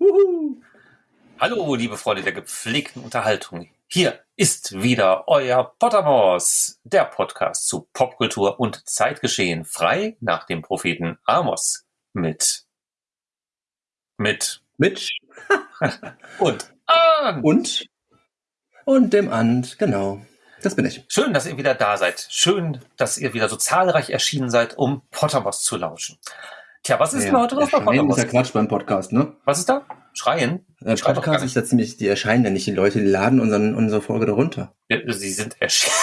Uhu. Hallo, liebe Freunde der gepflegten Unterhaltung. Hier ist wieder euer Potamos, der Podcast zu Popkultur und Zeitgeschehen, frei nach dem Propheten Amos. Mit. Mit. Mitch. und An. Und. Und dem And, genau. Das bin ich. Schön, dass ihr wieder da seid. Schön, dass ihr wieder so zahlreich erschienen seid, um Potterboss zu lauschen. Tja, was ist ja, denn heute noch bei Potterboss? ist ja Quatsch beim Podcast, ne? Was ist da? Schreien? Der Podcast ist ja ziemlich, die erscheinen ja nicht, die Leute, die laden unseren, unsere Folge darunter. Ja, sie sind erschienen.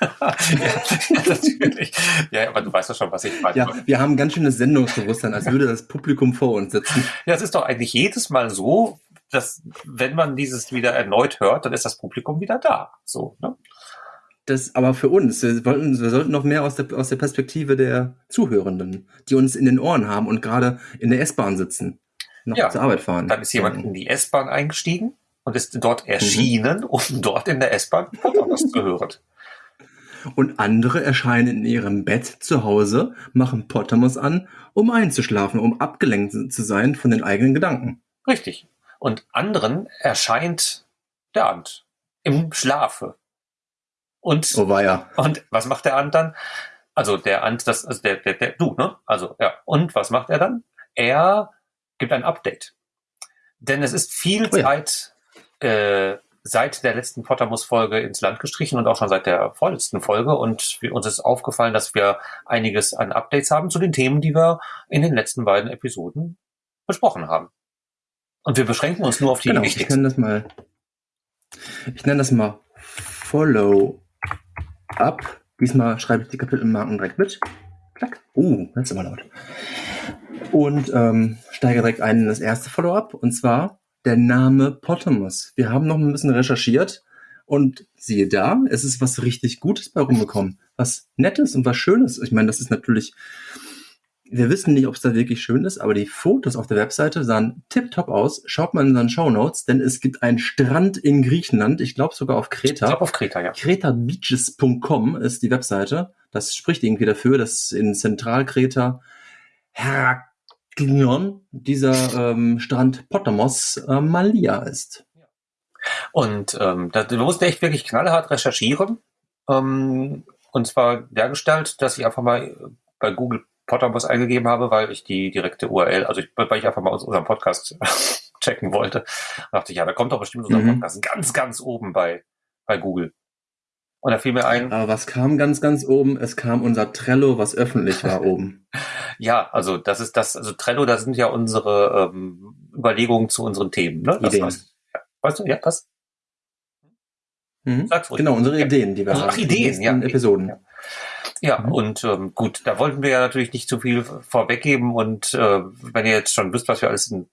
ja, natürlich. Ja, aber du weißt doch schon, was ich meine. Ja, wir haben ganz schönes Sendungsbewusstsein, als würde das Publikum vor uns sitzen. Ja, es ist doch eigentlich jedes Mal so, dass, wenn man dieses wieder erneut hört, dann ist das Publikum wieder da. So, ne? Das aber für uns, wir, wollten, wir sollten noch mehr aus der, aus der Perspektive der Zuhörenden, die uns in den Ohren haben und gerade in der S-Bahn sitzen, noch ja, zur Arbeit fahren. Dann ist jemand in die S-Bahn eingestiegen und ist dort erschienen, mhm. um dort in der S-Bahn was zu hören. Und andere erscheinen in ihrem Bett zu Hause, machen Pottermos an, um einzuschlafen, um abgelenkt zu sein von den eigenen Gedanken. Richtig. Und anderen erscheint der Ant im Schlafe. Und, oh weia. und was macht der Ant dann? Also der Ant, das, also der, der, der, du, ne? Also, ja. Und was macht er dann? Er gibt ein Update. Denn es ist viel oh ja. Zeit äh, seit der letzten Pottermus-Folge ins Land gestrichen und auch schon seit der vorletzten Folge. Und uns ist aufgefallen, dass wir einiges an Updates haben zu den Themen, die wir in den letzten beiden Episoden besprochen haben. Und wir beschränken uns nur auf die genau, wichtigsten. Ich nenne das mal, ich nenne das mal Follow ab. Diesmal schreibe ich die Kapitelmarken direkt mit. Klack. Uh, das ist immer laut. Und ähm, steige direkt ein in das erste Follow-up. Und zwar der Name Potamus. Wir haben noch ein bisschen recherchiert und siehe da, es ist was richtig Gutes bei rumgekommen. Was Nettes und was Schönes. Ich meine, das ist natürlich wir wissen nicht, ob es da wirklich schön ist, aber die Fotos auf der Webseite sahen tipptopp aus. Schaut mal in unseren Show Notes, denn es gibt einen Strand in Griechenland, ich glaube sogar auf Kreta. Ich glaube auf Kreta, ja. Kretabeaches.com ist die Webseite. Das spricht irgendwie dafür, dass in Zentralkreta Heraklion dieser ähm, Strand Potamos äh, Malia ist. Und ähm, da, du musst echt wirklich knallhart recherchieren. Ähm, und zwar dergestalt, dass ich einfach mal bei Google Potterbus eingegeben habe, weil ich die direkte URL, also ich, weil ich einfach mal unseren Podcast checken wollte. Dachte ich, ja, da kommt doch bestimmt unser mhm. Podcast ganz, ganz oben bei, bei Google. Und da fiel mir ein. Aber was kam ganz, ganz oben? Es kam unser Trello, was öffentlich war oben. ja, also das ist das, also Trello, da sind ja unsere ähm, Überlegungen zu unseren Themen, ne? Das Ideen. Heißt, ja. Weißt du, ja, was? Mhm. Sag's ruhig. Genau, unsere Ideen, die wir Ach, haben. Ach, Ideen, ja. Episoden. Ja. Ja, mhm. und ähm, gut, da wollten wir ja natürlich nicht zu viel vorweggeben und äh, wenn ihr jetzt schon wisst, was wir alles in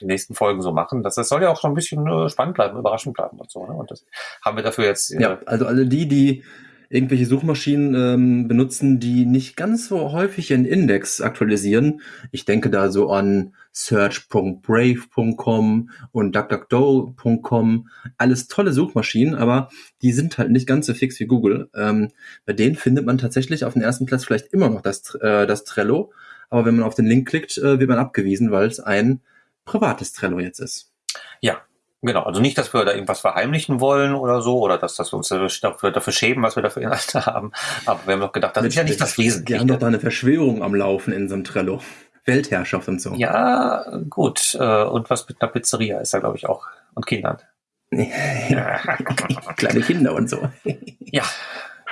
den nächsten Folgen so machen, das, das soll ja auch schon ein bisschen äh, spannend bleiben, überraschend bleiben und so. Ne? Und das haben wir dafür jetzt. Äh, ja, also alle die, die irgendwelche Suchmaschinen ähm, benutzen, die nicht ganz so häufig ihren Index aktualisieren. Ich denke da so an search.brave.com und duckduckdo.com. Alles tolle Suchmaschinen, aber die sind halt nicht ganz so fix wie Google. Ähm, bei denen findet man tatsächlich auf den ersten Platz vielleicht immer noch das, äh, das Trello. Aber wenn man auf den Link klickt, äh, wird man abgewiesen, weil es ein privates Trello jetzt ist. Ja, Genau, also nicht, dass wir da irgendwas verheimlichen wollen oder so, oder dass, dass wir uns dafür, dafür schämen, was wir dafür Inhalte haben. Aber wir haben doch gedacht, das Mit, ist ja nicht das Wesentliche. Wir haben doch da eine Verschwörung am Laufen in so einem Trello. Weltherrschaft und so. Ja, gut. Äh, und was mit einer Pizzeria ist da, glaube ich, auch. Und Kindern. Kleine Kinder und so. ja,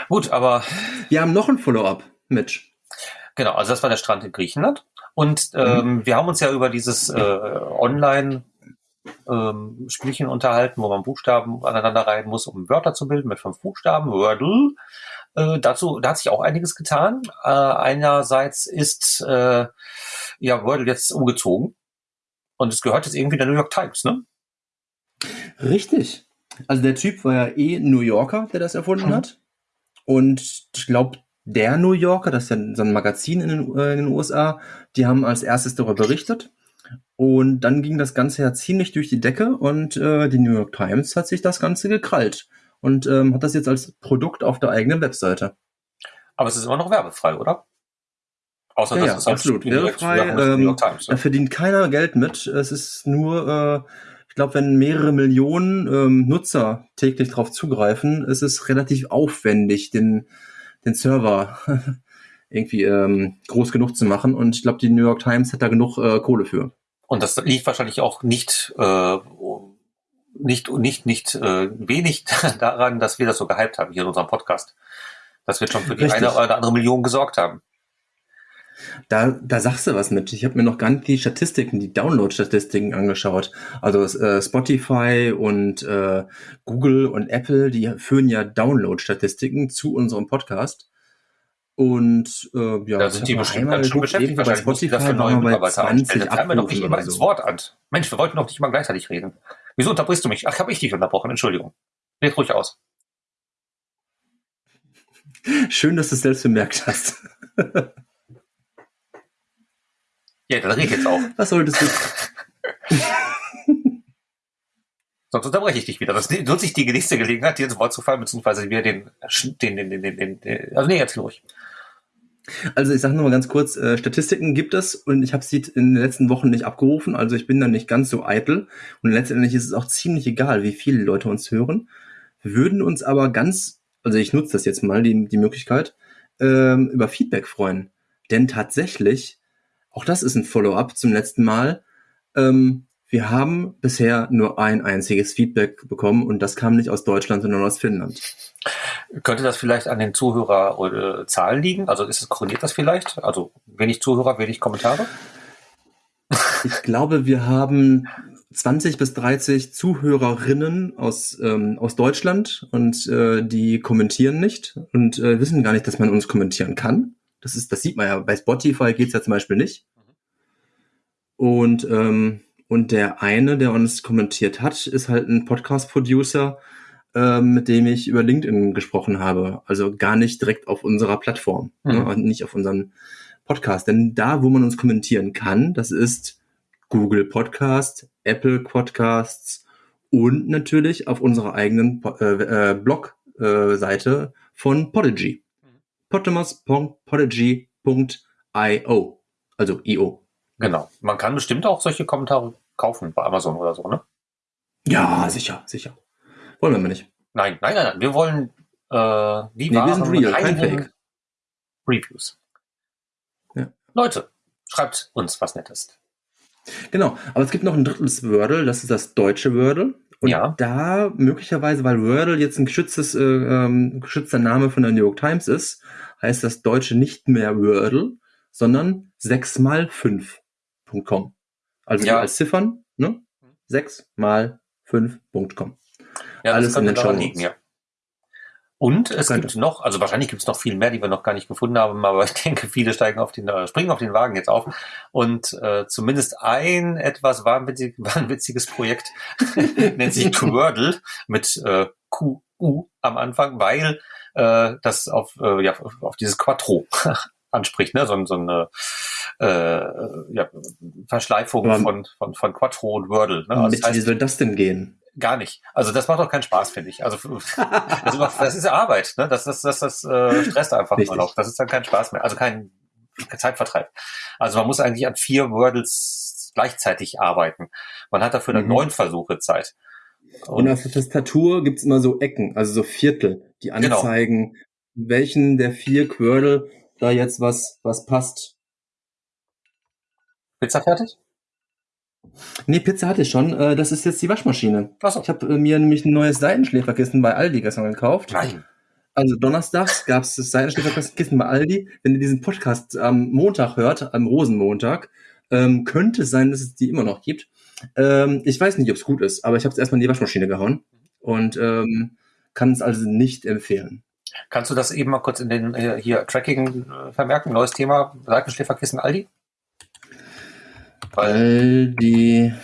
gut, aber. Wir haben noch ein Follow-up, Mitch. Genau, also das war der Strand in Griechenland. Und ähm, mhm. wir haben uns ja über dieses äh, Online- ähm, Spielchen unterhalten, wo man Buchstaben aneinander reihen muss, um Wörter zu bilden mit fünf Buchstaben. Wordle. Äh, dazu, da hat sich auch einiges getan. Äh, einerseits ist äh, ja Wordle jetzt umgezogen und es gehört jetzt irgendwie der New York Times, ne? Richtig. Also der Typ war ja eh New Yorker, der das erfunden mhm. hat. Und ich glaube, der New Yorker, das ist ja so ein Magazin in den, äh, in den USA, die haben als erstes darüber berichtet. Und dann ging das Ganze ja ziemlich durch die Decke und äh, die New York Times hat sich das Ganze gekrallt und ähm, hat das jetzt als Produkt auf der eigenen Webseite. Aber es ist immer noch werbefrei, oder? Außer Ja, das ja, halt absolut. York ähm, Times. Da verdient keiner Geld mit. Es ist nur, äh, ich glaube, wenn mehrere Millionen ähm, Nutzer täglich darauf zugreifen, ist es relativ aufwendig, den, den Server irgendwie ähm, groß genug zu machen. Und ich glaube, die New York Times hat da genug äh, Kohle für. Und das liegt wahrscheinlich auch nicht, äh, nicht, nicht, nicht äh, wenig daran, dass wir das so gehypt haben hier in unserem Podcast. Dass wir schon für die Richtig. eine oder andere Million gesorgt haben. Da, da sagst du was mit. Ich habe mir noch gar nicht die Statistiken, die Download-Statistiken angeschaut. Also äh, Spotify und äh, Google und Apple, die führen ja Download-Statistiken zu unserem Podcast. Und äh, ja, Da sind die bestimmt ganz schön beschäftigt. Wahrscheinlich Spotify neue waren wir bei Mitarbeiter einstellen. 20 Jetzt fallen wir doch nicht immer oder ins so. Wort an. Mensch, wir wollten doch nicht mal gleichzeitig reden. Wieso unterbrichst du mich? Ach, habe ich dich unterbrochen. Entschuldigung. Red ruhig aus. Schön, dass du es selbst bemerkt hast. Ja, dann red jetzt auch. Was solltest du? Sonst unterbreche ich dich wieder. Das nutze ich die nächste Gelegenheit, dir ins Wort zu fallen, beziehungsweise mir den, den, den, den, den, den, den also nee, erzähl ruhig. Also ich sage nur mal ganz kurz, äh, Statistiken gibt es und ich habe sie in den letzten Wochen nicht abgerufen, also ich bin da nicht ganz so eitel und letztendlich ist es auch ziemlich egal, wie viele Leute uns hören. Wir würden uns aber ganz, also ich nutze das jetzt mal, die, die Möglichkeit, ähm, über Feedback freuen. Denn tatsächlich, auch das ist ein Follow-up zum letzten Mal, ähm, wir haben bisher nur ein einziges Feedback bekommen und das kam nicht aus Deutschland, sondern aus Finnland. Könnte das vielleicht an den Zuhörer oder Zahlen liegen? Also ist es korreliert das vielleicht? Also wenig Zuhörer, wenig Kommentare? Ich glaube, wir haben 20 bis 30 Zuhörerinnen aus, ähm, aus Deutschland und äh, die kommentieren nicht und äh, wissen gar nicht, dass man uns kommentieren kann. Das ist, das sieht man ja. Bei Spotify geht's ja zum Beispiel nicht. Und, ähm, und der eine, der uns kommentiert hat, ist halt ein Podcast-Producer, ähm, mit dem ich über LinkedIn gesprochen habe. Also gar nicht direkt auf unserer Plattform, Mhm. ne? und nicht auf unserem Podcast. Denn da, wo man uns kommentieren kann, das ist Google Podcast, Apple Podcasts und natürlich auf unserer eigenen äh, äh, Blog-Seite von Podigy. potamus.podigy.io. Also IO. Genau. Man kann bestimmt auch solche Kommentare kaufen bei Amazon oder so, ne? Ja, sicher, sicher. Wollen wir mal nicht. Nein, nein, nein, nein. Wir wollen äh, die Nee, wir sind real, kein Fake. Reviews. Ja. Leute, schreibt uns was Nettes. Genau, aber es gibt noch ein drittes Wordle, das ist das deutsche Wordle. Und Ja. da möglicherweise, weil Wordle jetzt ein geschütztes, äh, ähm, geschützter Name von der New York Times ist, heißt das Deutsche nicht mehr Wordle, sondern 6 mal 5.com. Also Ja. als Ziffern, ne? 6 mal 5.com. Ja, Alles in den Shownotes. liegen, ja. Und es Könnte. gibt noch, also wahrscheinlich gibt es noch viel mehr, die wir noch gar nicht gefunden haben, aber ich denke, viele steigen auf den, äh, springen auf den Wagen jetzt auf. Und äh, zumindest ein etwas wahnwitzig, wahnwitziges Projekt nennt sich Quordle mit äh, QU am Anfang, weil äh, das auf, äh, ja, auf dieses Quattro anspricht, ne? So, so eine äh, ja, Verschleifung von, von, von Quattro und Wordle. Ne? Also Mit das heißt, wie soll das denn gehen? Gar nicht. Also das macht doch keinen Spaß, finde ich. Also das, macht, das ist Arbeit, ne? Das, das, das, das äh, stresst einfach Richtig. nur noch. Das ist dann kein Spaß mehr. Also kein, kein Zeitvertreib. Also man muss eigentlich an vier Wordles gleichzeitig arbeiten. Man hat dafür dann Mhm. neun Versuche Zeit. Und auf der Tastatur gibt's immer so Ecken, also so Viertel, die Genau. anzeigen, welchen der vier Quirl da jetzt was, was passt. Pizza fertig? Nee, Pizza hatte ich schon. Äh, das ist jetzt die Waschmaschine. Achso. Ich habe äh, mir nämlich ein neues Seitenschläferkissen bei Aldi gestern gekauft. Nein. Also donnerstags gab's das Seitenschläferkissen bei Aldi. Wenn ihr diesen Podcast am Montag hört, am Rosenmontag, ähm, könnte es sein, dass es die immer noch gibt. Ähm, ich weiß nicht, ob es gut ist, aber ich habe es erstmal in die Waschmaschine gehauen und ähm, kann es also nicht empfehlen. Kannst du das eben mal kurz in den äh, hier Tracking äh, vermerken? Neues Thema, Seitenschläferkissen Aldi? Weil, Aldi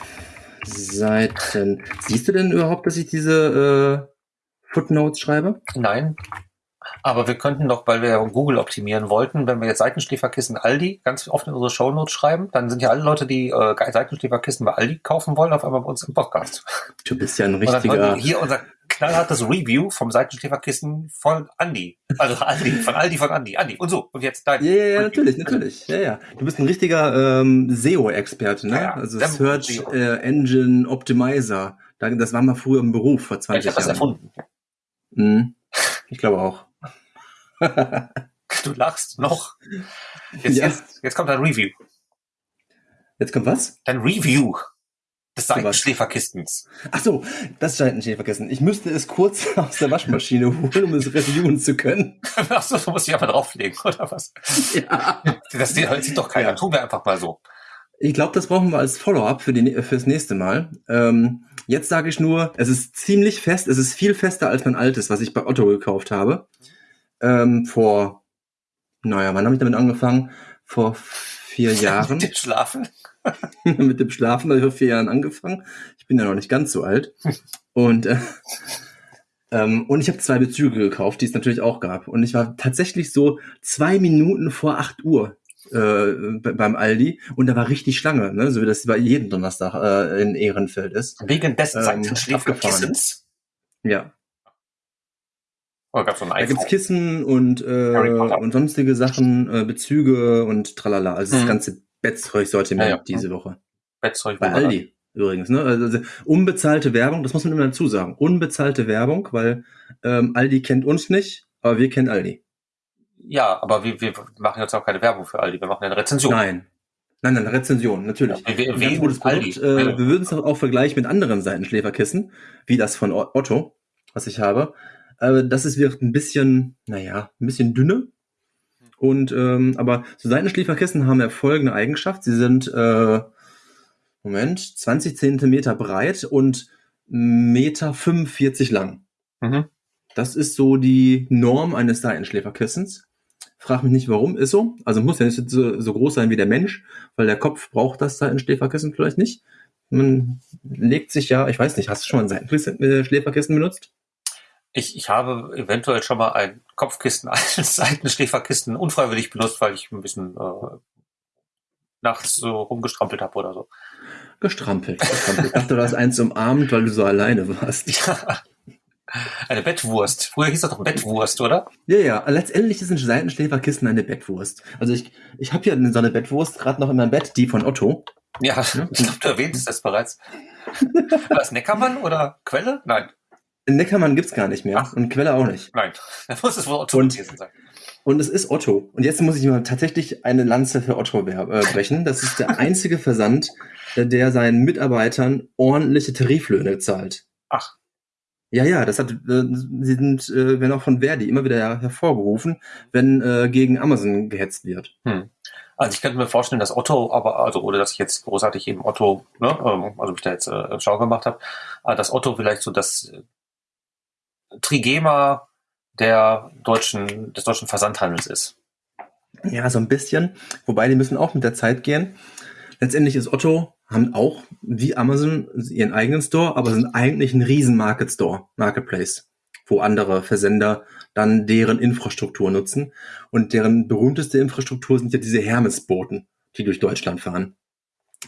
Seiten. Siehst du denn überhaupt, dass ich diese äh, Footnotes schreibe? nein. Aber wir könnten doch, weil wir ja Google optimieren wollten, wenn wir jetzt Seitenschläferkissen Aldi ganz oft in unsere Shownotes schreiben, dann sind ja alle Leute, die äh, Seitenschläferkissen bei Aldi kaufen wollen, auf einmal bei uns im Podcast. Du bist ja ein richtiger. die hier unser knallhartes Review vom Seitenschläferkissen von Andi. Also Andi, von Aldi von Andi. Andi. Und so. Und jetzt dein. Ja, ja, ja, natürlich, natürlich. Ja, ja. Du bist ein richtiger ähm, SEO-Experte, ne? Ja, ja. Also Search SEO. äh, Engine Optimizer. Da- Das war mal früher im Beruf vor Ja, 20 ich habe das Jahren. erfunden. Mhm. Ich glaube auch. Du lachst noch. Jetzt, Ja. jetzt, jetzt kommt dein Review. Jetzt kommt was? Dein Review des? Seitenschläferkistens. Ach so, das Scheitenschee vergessen. Ich müsste es kurz aus der Waschmaschine holen, um es reviewen zu können. Achso, du musst dich einfach drauflegen, oder was? Ja. Das sieht, das sieht doch keiner. Ja. Tun wir einfach mal so. Ich glaube, das brauchen wir als Follow-up für die, fürs nächste Mal. Ähm, jetzt sage ich nur, es ist ziemlich fest, es ist viel fester als mein altes, was ich bei Otto gekauft habe. Ähm, vor, naja, wann habe ich damit angefangen? Vor vier Jahren. Schlafen. mit dem Schlafen habe ich vor vier Jahren angefangen. Ich bin ja noch nicht ganz so alt. Und, äh, ähm, und ich habe zwei Bezüge gekauft, die es natürlich auch gab. Und ich war tatsächlich so zwei Minuten vor acht Uhr äh, be- beim Aldi und da war richtig Schlange, ne? so wie das bei jedem Donnerstag äh, in Ehrenfeld ist. Wegen des Ähm, Seitenschläferkissens. Ja, Oder gab es so da gibt's? Kissen und, äh, und sonstige Sachen, äh, Bezüge und tralala. Also das Mhm. ganze Bettzeug-Sortiment Ja, ja. diese Woche. Bettzeug. Bei Aldi übrigens, ne? Also unbezahlte Werbung, das muss man immer dazu sagen. Unbezahlte Werbung, weil ähm, Aldi kennt uns nicht, aber wir kennen Aldi. Ja, aber wir, wir machen jetzt auch keine Werbung für Aldi. Wir machen eine Rezension. Nein. Nein, nein, Rezension, natürlich. Ja, wir- wir gutes Produkt. Aldi. Äh, wir würden es auch vergleichen mit anderen Seitenschläferkissen, wie das von Otto, was ich habe. Äh, das ist wird ein bisschen, naja, ein bisschen dünner. Und ähm, aber so Seitenschläferkissen haben ja folgende Eigenschaft. Sie sind äh, Moment, 20 Zentimeter breit und Meter 45 lang. Mhm. Das ist so die Norm eines Seitenschläferkissens. Frag mich nicht warum, ist so. Also muss ja nicht so, so groß sein wie der Mensch, weil der Kopf braucht das Seitenschläferkissen vielleicht nicht. Man legt sich ja, ich weiß nicht, hast du schon mal ein Seitenschläferkissen benutzt? Ich, ich habe eventuell schon mal ein Kopfkissen als Seitenschläferkissen unfreiwillig benutzt, weil ich ein bisschen äh, nachts so rumgestrampelt habe oder so. Gestrampelt. gestrampelt. Ich dachte, du hast eins umarmt, weil du so alleine warst. Ja. Eine Bettwurst. Früher hieß das doch Bettwurst, oder? Ja, ja, letztendlich ist ein Seitenschläferkissen eine Bettwurst. Also ich, ich habe ja so eine Bettwurst gerade noch in meinem Bett, die von Otto. Ja, ich glaube, du erwähntest das bereits. War das Neckermann oder Quelle? Nein, Neckermann gibt's gar nicht mehr Ach. und Quelle auch nicht. nein. Da muss es wohl Otto Und- gewesen sein. Und es ist Otto. Und jetzt muss ich mal tatsächlich eine Lanze für Otto äh, brechen. Das ist der einzige Versand, der seinen Mitarbeitern ordentliche Tariflöhne zahlt. Ach, Ja, ja, das hat, äh, sie sind, äh, werden auch von Verdi immer wieder hervorgerufen, wenn äh, gegen Amazon gehetzt wird. hm. Also ich könnte mir vorstellen, dass Otto, aber also oder dass ich jetzt großartig eben Otto, ne, ähm, also mich da jetzt äh, schau gemacht habe, äh, dass Otto vielleicht so das Trigema der deutschen des deutschen Versandhandels ist. Ja, so ein bisschen. Wobei die müssen auch mit der Zeit gehen. Letztendlich ist Otto, haben auch wie Amazon ihren eigenen Store, aber sind eigentlich ein riesen Market Store, Marketplace, wo andere Versender dann deren Infrastruktur nutzen. Und deren berühmteste Infrastruktur sind ja diese Hermes-Boten, die durch Deutschland fahren.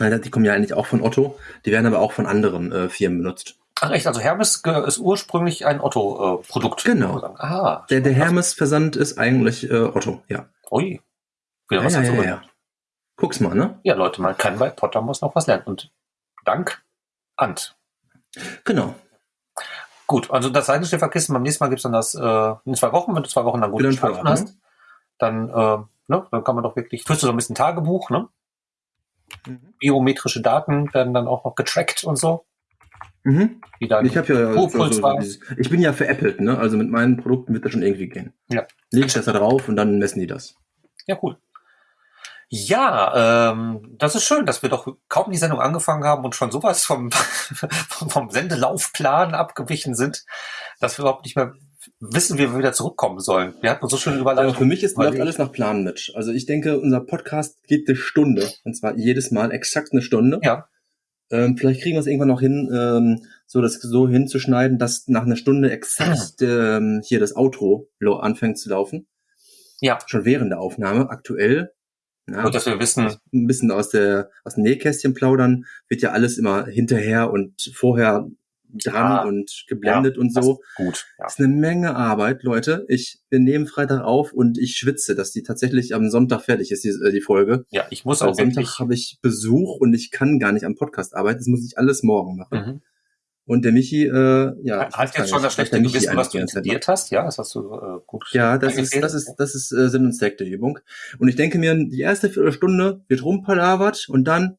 Die kommen ja eigentlich auch von Otto, die werden aber auch von anderen äh, Firmen benutzt. Ach echt, also Hermes ist ursprünglich ein Otto-Produkt. Genau. Ah, Der, der Hermes-Versand ist eigentlich äh, Otto, ja. Ui. Wieder Ja, was ja, dazu ja, ja. Guck's mal, ne? Ja, Leute, man kann bei Potter muss noch was lernen. Und Dank, Ant. Genau. Gut, also das Seitenschläferkissen, beim nächsten Mal gibt's dann das äh, in zwei Wochen, wenn du zwei Wochen dann gut geschlafen hast, dann, äh, ne, dann kann man doch wirklich, führst du so ein bisschen Tagebuch, ne? Biometrische Daten werden dann auch noch getrackt und so. Mhm. Ich habe ja so, Ruhepuls so, ich bin ja veräppelt, ne? Also mit meinen Produkten wird das schon irgendwie gehen. Ja. Leg ich das da drauf und dann messen die das. Ja, cool. Ja, ähm, das ist schön, dass wir doch kaum die Sendung angefangen haben und schon sowas vom, vom, Sendelaufplan abgewichen sind, dass wir überhaupt nicht mehr wissen, wie wir wieder zurückkommen sollen. Wir hatten so schön Aber Überleitung. für mich ist läuft überlegt. alles nach Plan mit. Also ich denke, unser Podcast geht eine Stunde. Und zwar jedes Mal exakt eine Stunde. Ja. Ähm, vielleicht kriegen wir es irgendwann noch hin, ähm, so das so hinzuschneiden, dass nach einer Stunde exakt ähm, hier das Outro anfängt zu laufen. Ja. Schon während der Aufnahme. Aktuell. Na, Nur, dass wir wissen, ein bisschen aus der aus dem Nähkästchen plaudern, wird ja alles immer hinterher und vorher dran Ja. und geblendet Ja, und so. gut. Ja. Das ist eine Menge Arbeit, Leute. Ich, wir nehmen Freitag auf und ich schwitze, dass die tatsächlich am Sonntag fertig ist, die, äh, die Folge. ja, ich muss Weil auch wirklich. Sonntag habe ich Besuch und ich kann gar nicht am Podcast arbeiten. Das muss ich alles morgen machen. Mhm. Und der Michi, äh, ja. gar jetzt schon das schlechte Gewissen, was du intendiert hast. Ja, das hast du äh, gut. Ja, das ist, das ist, das ist äh, Sinn und Zweck der Übung. Und ich denke mir, die erste Viertelstunde wird rumpalabert und dann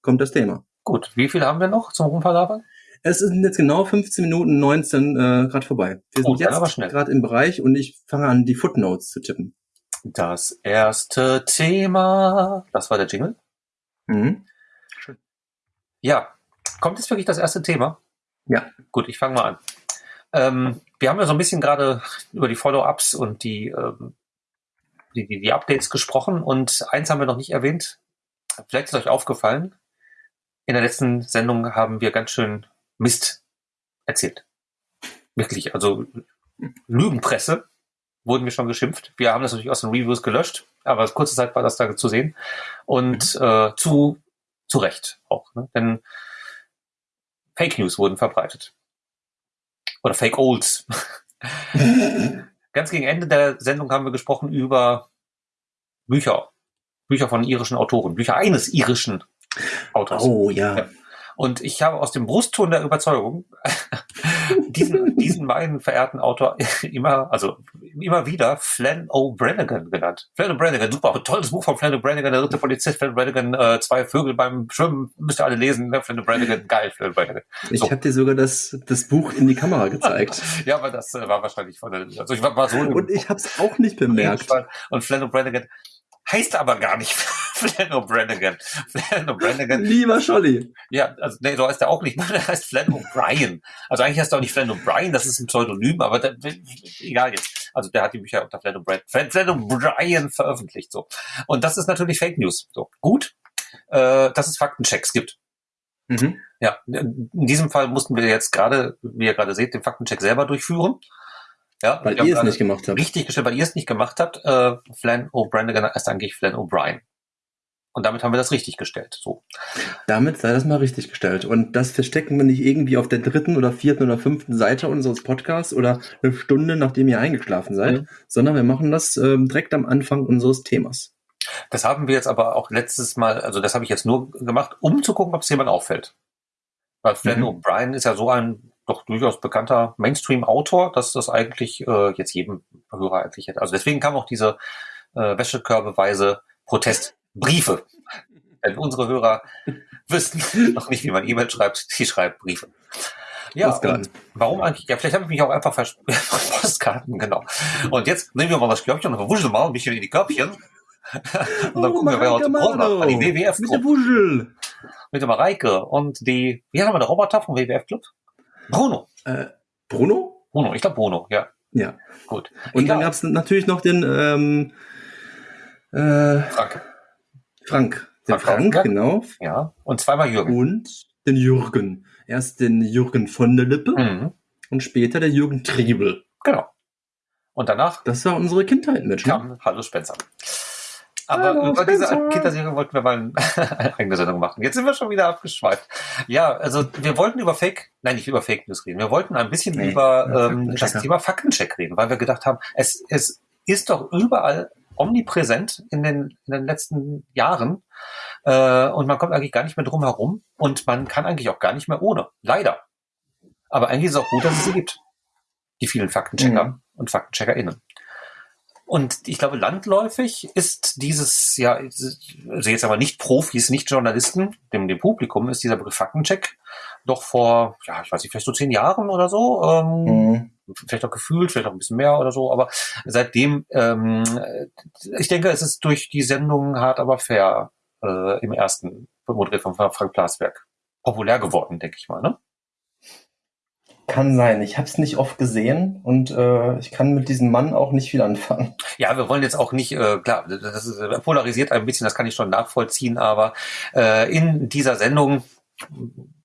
kommt das Thema. Gut. Wie viel haben wir noch zum Rumpalabern? Es sind jetzt genau 15 Minuten 19 äh, gerade vorbei. Wir sind aber jetzt schnell. gerade im Bereich und ich fange an, die Footnotes zu tippen. Das erste Thema. Das war der Jingle. Mhm. Ja. Kommt jetzt wirklich das erste Thema? Ja. Gut, ich fange mal an. Ähm, wir haben ja so ein bisschen gerade über die Follow-ups und die, ähm, die, die, die Updates gesprochen und eins haben wir noch nicht erwähnt. Vielleicht ist euch aufgefallen. In der letzten Sendung haben wir ganz schön Mist erzählt. Wirklich, also Lügenpresse wurden wir schon geschimpft. Wir haben das natürlich aus den Reviews gelöscht, aber kurze Zeit war das da zu sehen. Und äh, zu, zu Recht auch. Ne? Denn Fake News wurden verbreitet. Oder Fake Olds. Ganz gegen Ende der Sendung haben wir gesprochen über Bücher. Bücher von irischen Autoren. Bücher eines irischen Autors. Oh ja. Ja. Und ich habe aus dem Brustton der Überzeugung diesen, diesen meinen verehrten Autor immer, also immer wieder Flann O'Branigan genannt. Flann O'Branigan, super, tolles Buch von Flann O'Branigan, der dritte Polizist, Flann O'Branigan, äh, zwei Vögel beim Schwimmen, müsst ihr alle lesen, ne? Flann O'Branigan, geil, Flann O'Branigan. Ich So. habe dir sogar das, das Buch in die Kamera gezeigt. Ja, aber das äh, war wahrscheinlich von der, also ich war, war so Und ich habe es auch nicht bemerkt. Und Flann O'Branigan heißt aber gar nicht Flann O'Branigan. Flann O'Branigan Lieber Scholli. Ja, also nee, so heißt er auch nicht. Der heißt Flann O'Brien. Also eigentlich heißt er auch nicht Flann O'Brien, das ist ein Pseudonym, aber der, egal jetzt. Also der hat die Bücher unter Flann O'Brien, Flann O'Brien veröffentlicht. So. Und das ist natürlich Fake News. So. Gut, äh, dass es Faktenchecks gibt. Mhm. Ja, in diesem Fall mussten wir jetzt gerade, wie ihr gerade seht, den Faktencheck selber durchführen. Ja, Weil ihr es nicht gemacht habt. Richtig gestellt, weil ihr es nicht gemacht habt. Äh, Flann O'Branigan heißt eigentlich Flann O'Brien. Und damit haben wir das richtig gestellt. So. Damit sei das mal richtig gestellt. Und das verstecken wir nicht irgendwie auf der dritten oder vierten oder fünften Seite unseres Podcasts oder eine Stunde, nachdem ihr eingeschlafen seid, Mhm. sondern wir machen das ähm, direkt am Anfang unseres Themas. Das haben wir jetzt aber auch letztes Mal, also das habe ich jetzt nur gemacht, um zu gucken, ob es jemand auffällt. Weil Flann Mhm. O'Brien ist ja so ein doch durchaus bekannter Mainstream-Autor, dass das eigentlich äh, jetzt jedem Hörer eigentlich hätte. Also deswegen kam auch diese äh, wäschekörbeweise Protestbriefe. Denn unsere Hörer wissen noch nicht, wie man E-Mail schreibt, die schreibt Briefe. Ja, warum eigentlich? Ja, vielleicht habe ich mich auch einfach vers Postkarten, genau. Und jetzt nehmen wir mal das Körbchen und wuscheln mal ein bisschen in die Körbchen. Und dann gucken wir, wer heute Brot macht. Ah, Die WWF Mit der Club Wuschel. mit der Mareike und die, wie wir der Roboter vom WWF Club? Bruno. Äh, Bruno? Bruno, ich glaube Bruno, ja. Ja. Gut. Und Egal. dann gab es natürlich noch den ähm, äh, Frank. Frank. Den Frank Frank, Lautenberg. genau. Ja. Und zweimal Jürgen. Und den Jürgen. Erst den Jürgen von der Lippe Mhm. und später der Jürgen Triebel. Genau. Und danach Das war unsere Kindheit, Mensch. Ne? kam Hallo Spencer. Aber Hallo, über diese. Kinderserie wollten wir mal eine eigene Sendung machen. Jetzt sind wir schon wieder abgeschweift. Ja, also wir wollten über Fake, nein, nicht über Fake News reden. Wir wollten ein bisschen Nee, über ähm, das. Thema Faktencheck reden, weil wir gedacht haben, es, es ist doch überall omnipräsent in den, in den letzten Jahren äh, und man kommt eigentlich gar nicht mehr drum herum und man kann eigentlich auch gar nicht mehr ohne. Leider. Aber eigentlich ist es auch gut, dass es sie gibt. Die vielen Faktenchecker Mhm. und FaktencheckerInnen. Und ich glaube, landläufig ist dieses, ja, also jetzt aber nicht Profis, nicht Journalisten, dem, dem Publikum ist dieser Begriff Faktencheck doch vor, ja, ich weiß nicht, vielleicht so zehn Jahren oder so, ähm, Mhm. vielleicht auch gefühlt, vielleicht auch ein bisschen mehr oder so, aber seitdem, ähm, ich denke, es ist durch die Sendung hart aber fair äh, im ersten moderiert von Frank Plasberg populär geworden, denke ich mal, ne? Kann sein. Ich habe es nicht oft gesehen und äh, ich kann mit diesem Mann auch nicht viel anfangen. Ja, wir wollen jetzt auch nicht, äh, klar, das ist, äh, polarisiert ein bisschen, das kann ich schon nachvollziehen, aber äh, in dieser Sendung,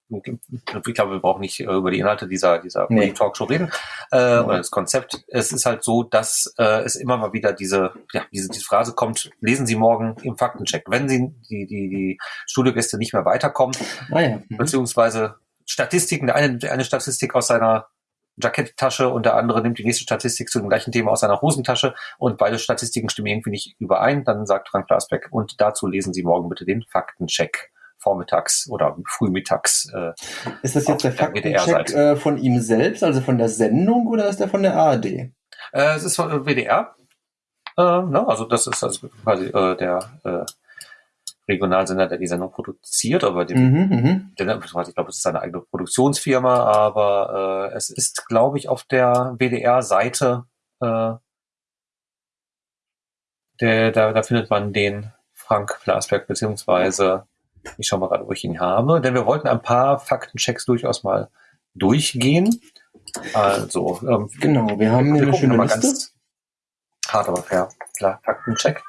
ich glaube, wir brauchen nicht äh, über die Inhalte dieser, dieser Nee. Talkshow reden, äh, oder das Konzept. Es ist halt so, dass äh, es immer mal wieder diese, ja, diese, diese Phrase kommt, lesen Sie morgen im Faktencheck. Wenn Sie die, die, die Studiogäste nicht mehr weiterkommen, Ah ja. Mhm. beziehungsweise Statistiken, der eine eine Statistik aus seiner Jacketttasche und der andere nimmt die nächste Statistik zu dem gleichen Thema aus seiner Hosentasche und beide Statistiken stimmen irgendwie nicht überein, dann sagt Frank Blasbeck und dazu lesen Sie morgen bitte den Faktencheck vormittags oder frühmittags. Äh, ist das jetzt der Faktencheck äh, von ihm selbst, also von der Sendung oder ist der von der ARD? Äh, es ist von WDR. Äh, ne? Also das ist also quasi äh, der äh, Regionalsender, der die Sendung produziert, aber dem, mhm, mhm. der, ich glaube, es ist seine eigene Produktionsfirma, aber äh, es ist, glaube ich, auf der WDR-Seite, äh, der, da, da findet man den Frank Plasberg, beziehungsweise ich schaue mal gerade, wo ich ihn habe, denn wir wollten ein paar Faktenchecks durchaus mal durchgehen. Also, ähm, genau, wir haben hier eine schöne Liste. Ganz hart, aber fair. Klar, Faktencheck.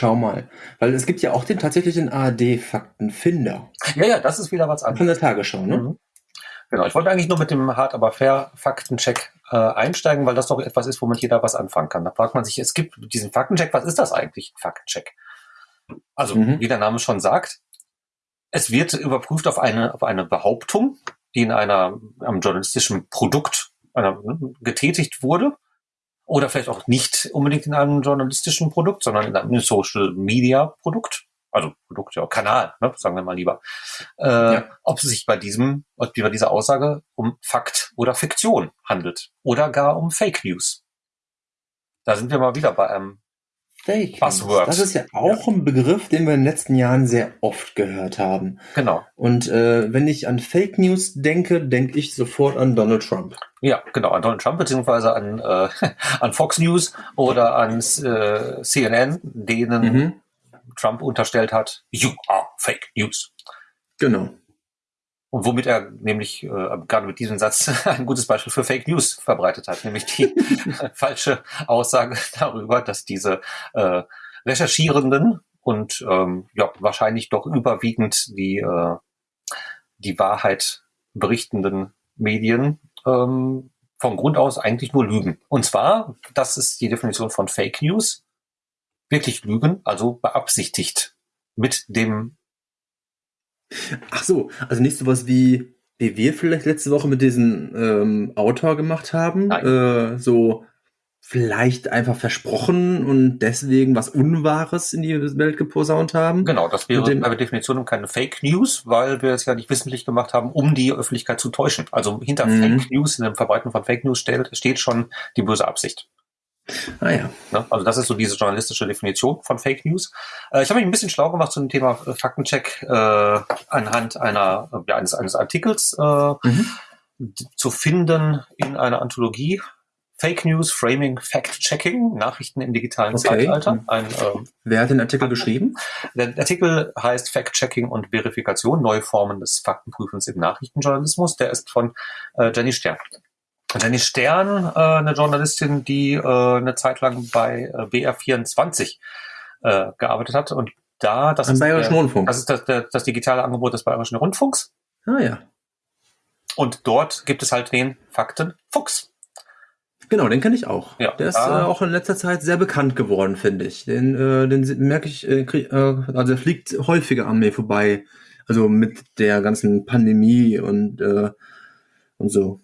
Schau mal. Weil es gibt ja auch den tatsächlichen ARD-Faktenfinder. Ja, ja, das ist wieder was anderes. Von der Tagesschau, ne? Mhm. Genau, ich wollte eigentlich nur mit dem Hard aber fair Faktencheck äh, einsteigen, weil das doch etwas ist, womit jeder was anfangen kann. Da fragt man sich, es gibt diesen Faktencheck, was ist das eigentlich, ein Faktencheck? Also, mhm. wie der Name schon sagt, es wird überprüft auf eine, auf eine Behauptung, die in einer, einem journalistischen Produkt einer, getätigt wurde oder vielleicht auch nicht unbedingt in einem journalistischen Produkt, sondern in einem Social Media Produkt, also Produkt, ja, Kanal, ne, sagen wir mal lieber, äh, ja. ob es sich bei diesem, ob bei dieser Aussage um Fakt oder Fiktion handelt oder gar um Fake News. Da sind wir mal wieder bei einem Fake Buzzword. Das ist ja auch ja. ein Begriff, den wir in den letzten Jahren sehr oft gehört haben. Genau. Und äh, wenn ich an Fake News denke, denke ich sofort an Donald Trump. Ja, genau, an Donald Trump beziehungsweise an, äh, an Fox News oder an äh, CNN, denen mhm. Trump unterstellt hat, you are Fake News. Genau. Und womit er nämlich äh, gerade mit diesem Satz ein gutes Beispiel für Fake News verbreitet hat, nämlich die falsche Aussage darüber, dass diese äh, Recherchierenden und ähm, ja wahrscheinlich doch überwiegend die äh, die Wahrheit berichtenden Medien ähm, vom Grund aus eigentlich nur lügen. Und zwar, das ist die Definition von Fake News, wirklich lügen, also beabsichtigt mit dem Ach so, also nicht sowas wie, wie wir vielleicht letzte Woche mit diesem ähm, Autor gemacht haben. Äh, so vielleicht einfach versprochen und deswegen was Unwahres in die Welt geposaunt haben. Genau, das wäre dem, bei Definition keine Fake News, weil wir es ja nicht wissentlich gemacht haben, um die Öffentlichkeit zu täuschen. Also hinter mhm. Fake News, in dem Verbreiten von Fake News steht, steht schon die böse Absicht. Ah ja. Ne? Also das ist so diese journalistische Definition von Fake News. Äh, ich habe mich ein bisschen schlau gemacht zu dem Thema äh, Faktencheck äh, anhand einer, äh, ja, eines, eines Artikels äh, mhm. zu finden in einer Anthologie. Fake News, Framing, Fact-Checking, Nachrichten im digitalen okay. Zeitalter. Ein, äh, Wer hat den Artikel geschrieben? Der Artikel heißt Fact-Checking und Verifikation, neue Formen des Faktenprüfens im Nachrichtenjournalismus. Der ist von äh, Jenny Stern. Jenny Stern, äh, eine Journalistin, die äh, eine Zeit lang bei äh, BR24 äh, gearbeitet hat und da, das Am ist, Bayerischen der, Rundfunk. das ist das, der, das digitale Angebot des Bayerischen Rundfunks. Ah ja. Und dort gibt es halt den Fakten Fuchs. Genau, den kenne ich auch. Ja, der ist äh, auch in letzter Zeit sehr bekannt geworden, finde ich. Den, äh, den merke ich, äh, krieg, äh, also er fliegt häufiger an mir vorbei. Also mit der ganzen Pandemie und, äh, und so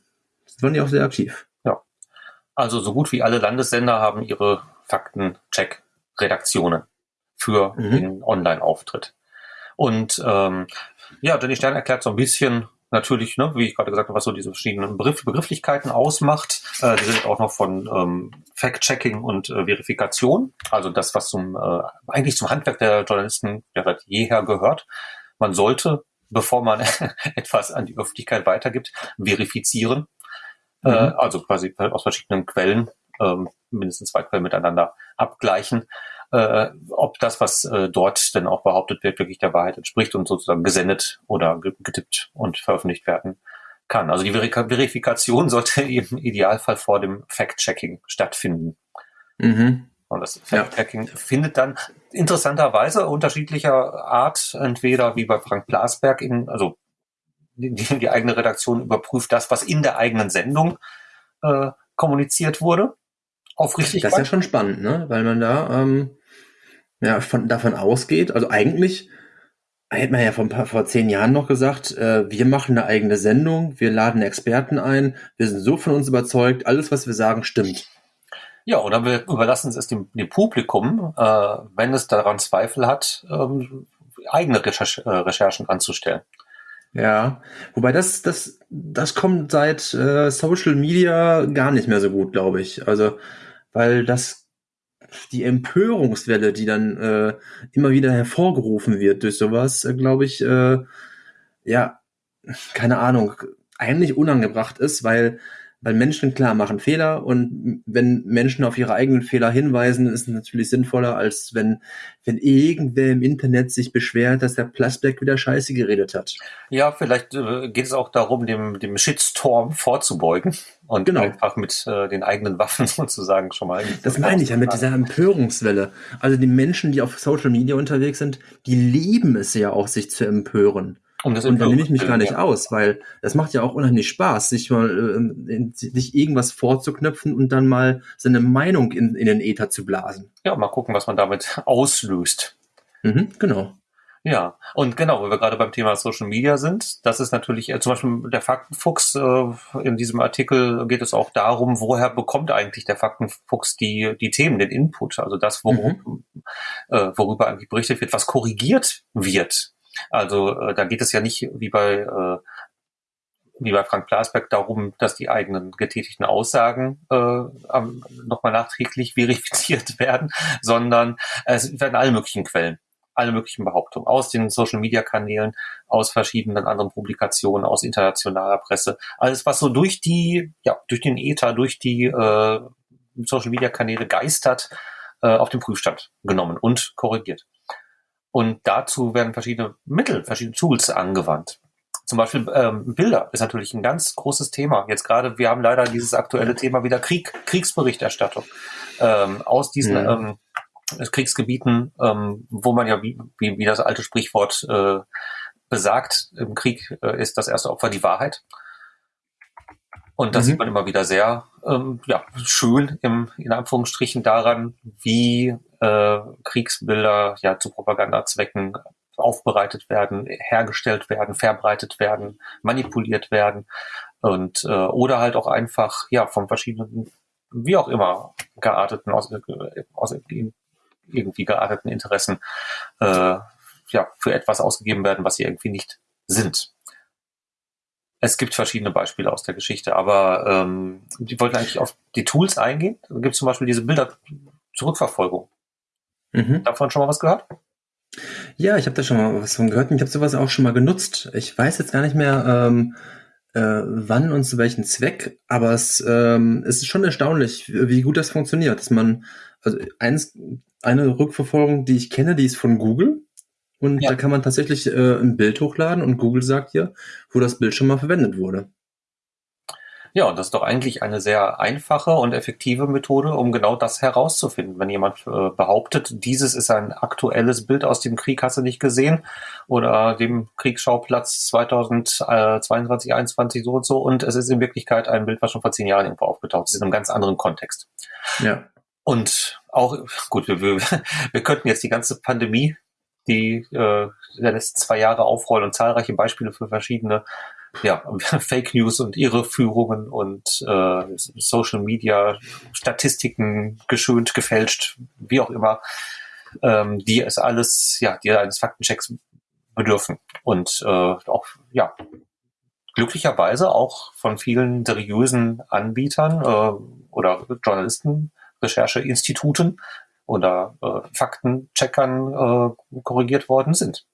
waren die auch sehr aktiv. Ja. Also so gut wie alle Landessender haben ihre Faktencheck-Redaktionen für mhm. den Online-Auftritt. Und ähm, ja, Jenny Stern erklärt so ein bisschen natürlich, ne, wie ich gerade gesagt habe, was so diese verschiedenen Begriff, Begrifflichkeiten ausmacht. Äh, die sind auch noch von ähm, Fact-Checking und äh, Verifikation, also das, was zum äh, eigentlich zum Handwerk der Journalisten ja seit jeher gehört. Man sollte, bevor man etwas an die Öffentlichkeit weitergibt, verifizieren. Äh, mhm. äh, also quasi aus verschiedenen Quellen, ähm, mindestens zwei Quellen miteinander abgleichen, äh, ob das, was äh, dort denn auch behauptet wird, wirklich der Wahrheit entspricht und sozusagen gesendet oder getippt und veröffentlicht werden kann. Also die Verifikation sollte im Idealfall vor dem Fact-Checking stattfinden. Mhm. Und das Fact-Checking ja. findet dann interessanterweise unterschiedlicher Art, entweder wie bei Frank Blasberg in, also die, die eigene Redaktion überprüft das, was in der eigenen Sendung äh, kommuniziert wurde. Aufrichtig. Das ist ja schon spannend, ne? Weil man da ähm, ja, von, davon ausgeht, also eigentlich hätte man ja vor, vor zehn Jahren noch gesagt, äh, wir machen eine eigene Sendung, wir laden Experten ein, wir sind so von uns überzeugt, alles, was wir sagen, stimmt. Ja, oder wir überlassen es dem, dem Publikum, äh, wenn es daran Zweifel hat, ähm, eigene Recherche, äh, Recherchen anzustellen. Ja, wobei das, das, das kommt seit äh, Social Media gar nicht mehr so gut, glaube ich. Also, weil das die Empörungswelle, die dann äh, immer wieder hervorgerufen wird durch sowas, äh, glaube ich, äh, ja, keine Ahnung, eigentlich unangebracht ist, weil weil Menschen klar machen Fehler und wenn Menschen auf ihre eigenen Fehler hinweisen, ist es natürlich sinnvoller, als wenn, wenn irgendwer im Internet sich beschwert, dass der Plasberg wieder Scheiße geredet hat. Ja, vielleicht äh, geht es auch darum, dem, dem Shitstorm vorzubeugen und genau. einfach mit äh, den eigenen Waffen sozusagen schon mal. Das meine ich ja mit dieser Empörungswelle. Also die Menschen, die auf Social Media unterwegs sind, die lieben es ja auch, sich zu empören. Um das und da nehme ich mich gar nicht ja. aus, weil das macht ja auch unheimlich Spaß, sich mal äh, sich irgendwas vorzuknöpfen und dann mal seine Meinung in, in den Äther zu blasen. Ja, mal gucken, was man damit auslöst. Mhm, genau. Ja, und genau, wo wir gerade beim Thema Social Media sind, das ist natürlich äh, zum Beispiel der Faktenfuchs. Äh, in diesem Artikel geht es auch darum, woher bekommt eigentlich der Faktenfuchs die, die Themen, den Input, also das, worum, mhm. äh, worüber eigentlich berichtet wird, was korrigiert wird also äh, da geht es ja nicht wie bei äh, wie bei Frank Blasberg darum, dass die eigenen getätigten Aussagen äh, nochmal nachträglich verifiziert werden, sondern es werden alle möglichen Quellen, alle möglichen Behauptungen aus den Social-Media-Kanälen, aus verschiedenen anderen Publikationen, aus internationaler Presse, alles was so durch die, ja, durch den Ether, durch die äh, Social-Media-Kanäle geistert, äh, auf den Prüfstand genommen und korrigiert. Und dazu werden verschiedene Mittel, verschiedene Tools angewandt. Zum Beispiel ähm, Bilder ist natürlich ein ganz großes Thema. Jetzt gerade, wir haben leider dieses aktuelle Thema wieder Krieg, Kriegsberichterstattung ähm, aus diesen mhm. ähm, Kriegsgebieten, ähm, wo man ja, wie, wie, wie das alte Sprichwort äh, besagt, im Krieg äh, ist das erste Opfer die Wahrheit. Und das mhm. sieht man immer wieder sehr ähm, ja, schön im, in Anführungsstrichen daran, wie äh, Kriegsbilder ja zu Propagandazwecken aufbereitet werden, hergestellt werden, verbreitet werden, manipuliert werden und äh, oder halt auch einfach ja von verschiedenen wie auch immer gearteten aus, aus irgendwie gearteten Interessen äh, ja für etwas ausgegeben werden, was sie irgendwie nicht sind. Es gibt verschiedene Beispiele aus der Geschichte, aber ähm, die wollten eigentlich auf die Tools eingehen. Da gibt es zum Beispiel diese Bilder-Zurückverfolgung. Mhm. Davon schon mal was gehört? Ja, ich habe da schon mal was von gehört und ich habe sowas auch schon mal genutzt. Ich weiß jetzt gar nicht mehr, ähm, äh, wann und zu welchem Zweck, aber es, ähm, es ist schon erstaunlich, wie gut das funktioniert. Dass man, also eins, eine Rückverfolgung, die ich kenne, die ist von Google. Und ja. da kann man tatsächlich äh, ein Bild hochladen und Google sagt dir, wo das Bild schon mal verwendet wurde. Ja, und das ist doch eigentlich eine sehr einfache und effektive Methode, um genau das herauszufinden. Wenn jemand äh, behauptet, dieses ist ein aktuelles Bild aus dem Krieg, hast du nicht gesehen, oder dem Kriegsschauplatz 2022, 2021 so und so, und es ist in Wirklichkeit ein Bild, was schon vor zehn Jahren irgendwo aufgetaucht ist, in einem ganz anderen Kontext. Ja. Und auch, gut, wir, wir, wir könnten jetzt die ganze Pandemie die äh, der letzten zwei Jahre aufrollen und zahlreiche Beispiele für verschiedene ja, Fake News und Irreführungen und äh, Social Media Statistiken geschönt, gefälscht, wie auch immer, ähm, die es alles, ja, die eines Faktenchecks bedürfen. Und äh, auch, ja, glücklicherweise auch von vielen seriösen Anbietern äh, oder Journalisten, Rechercheinstituten oder äh, Faktencheckern äh, korrigiert worden sind.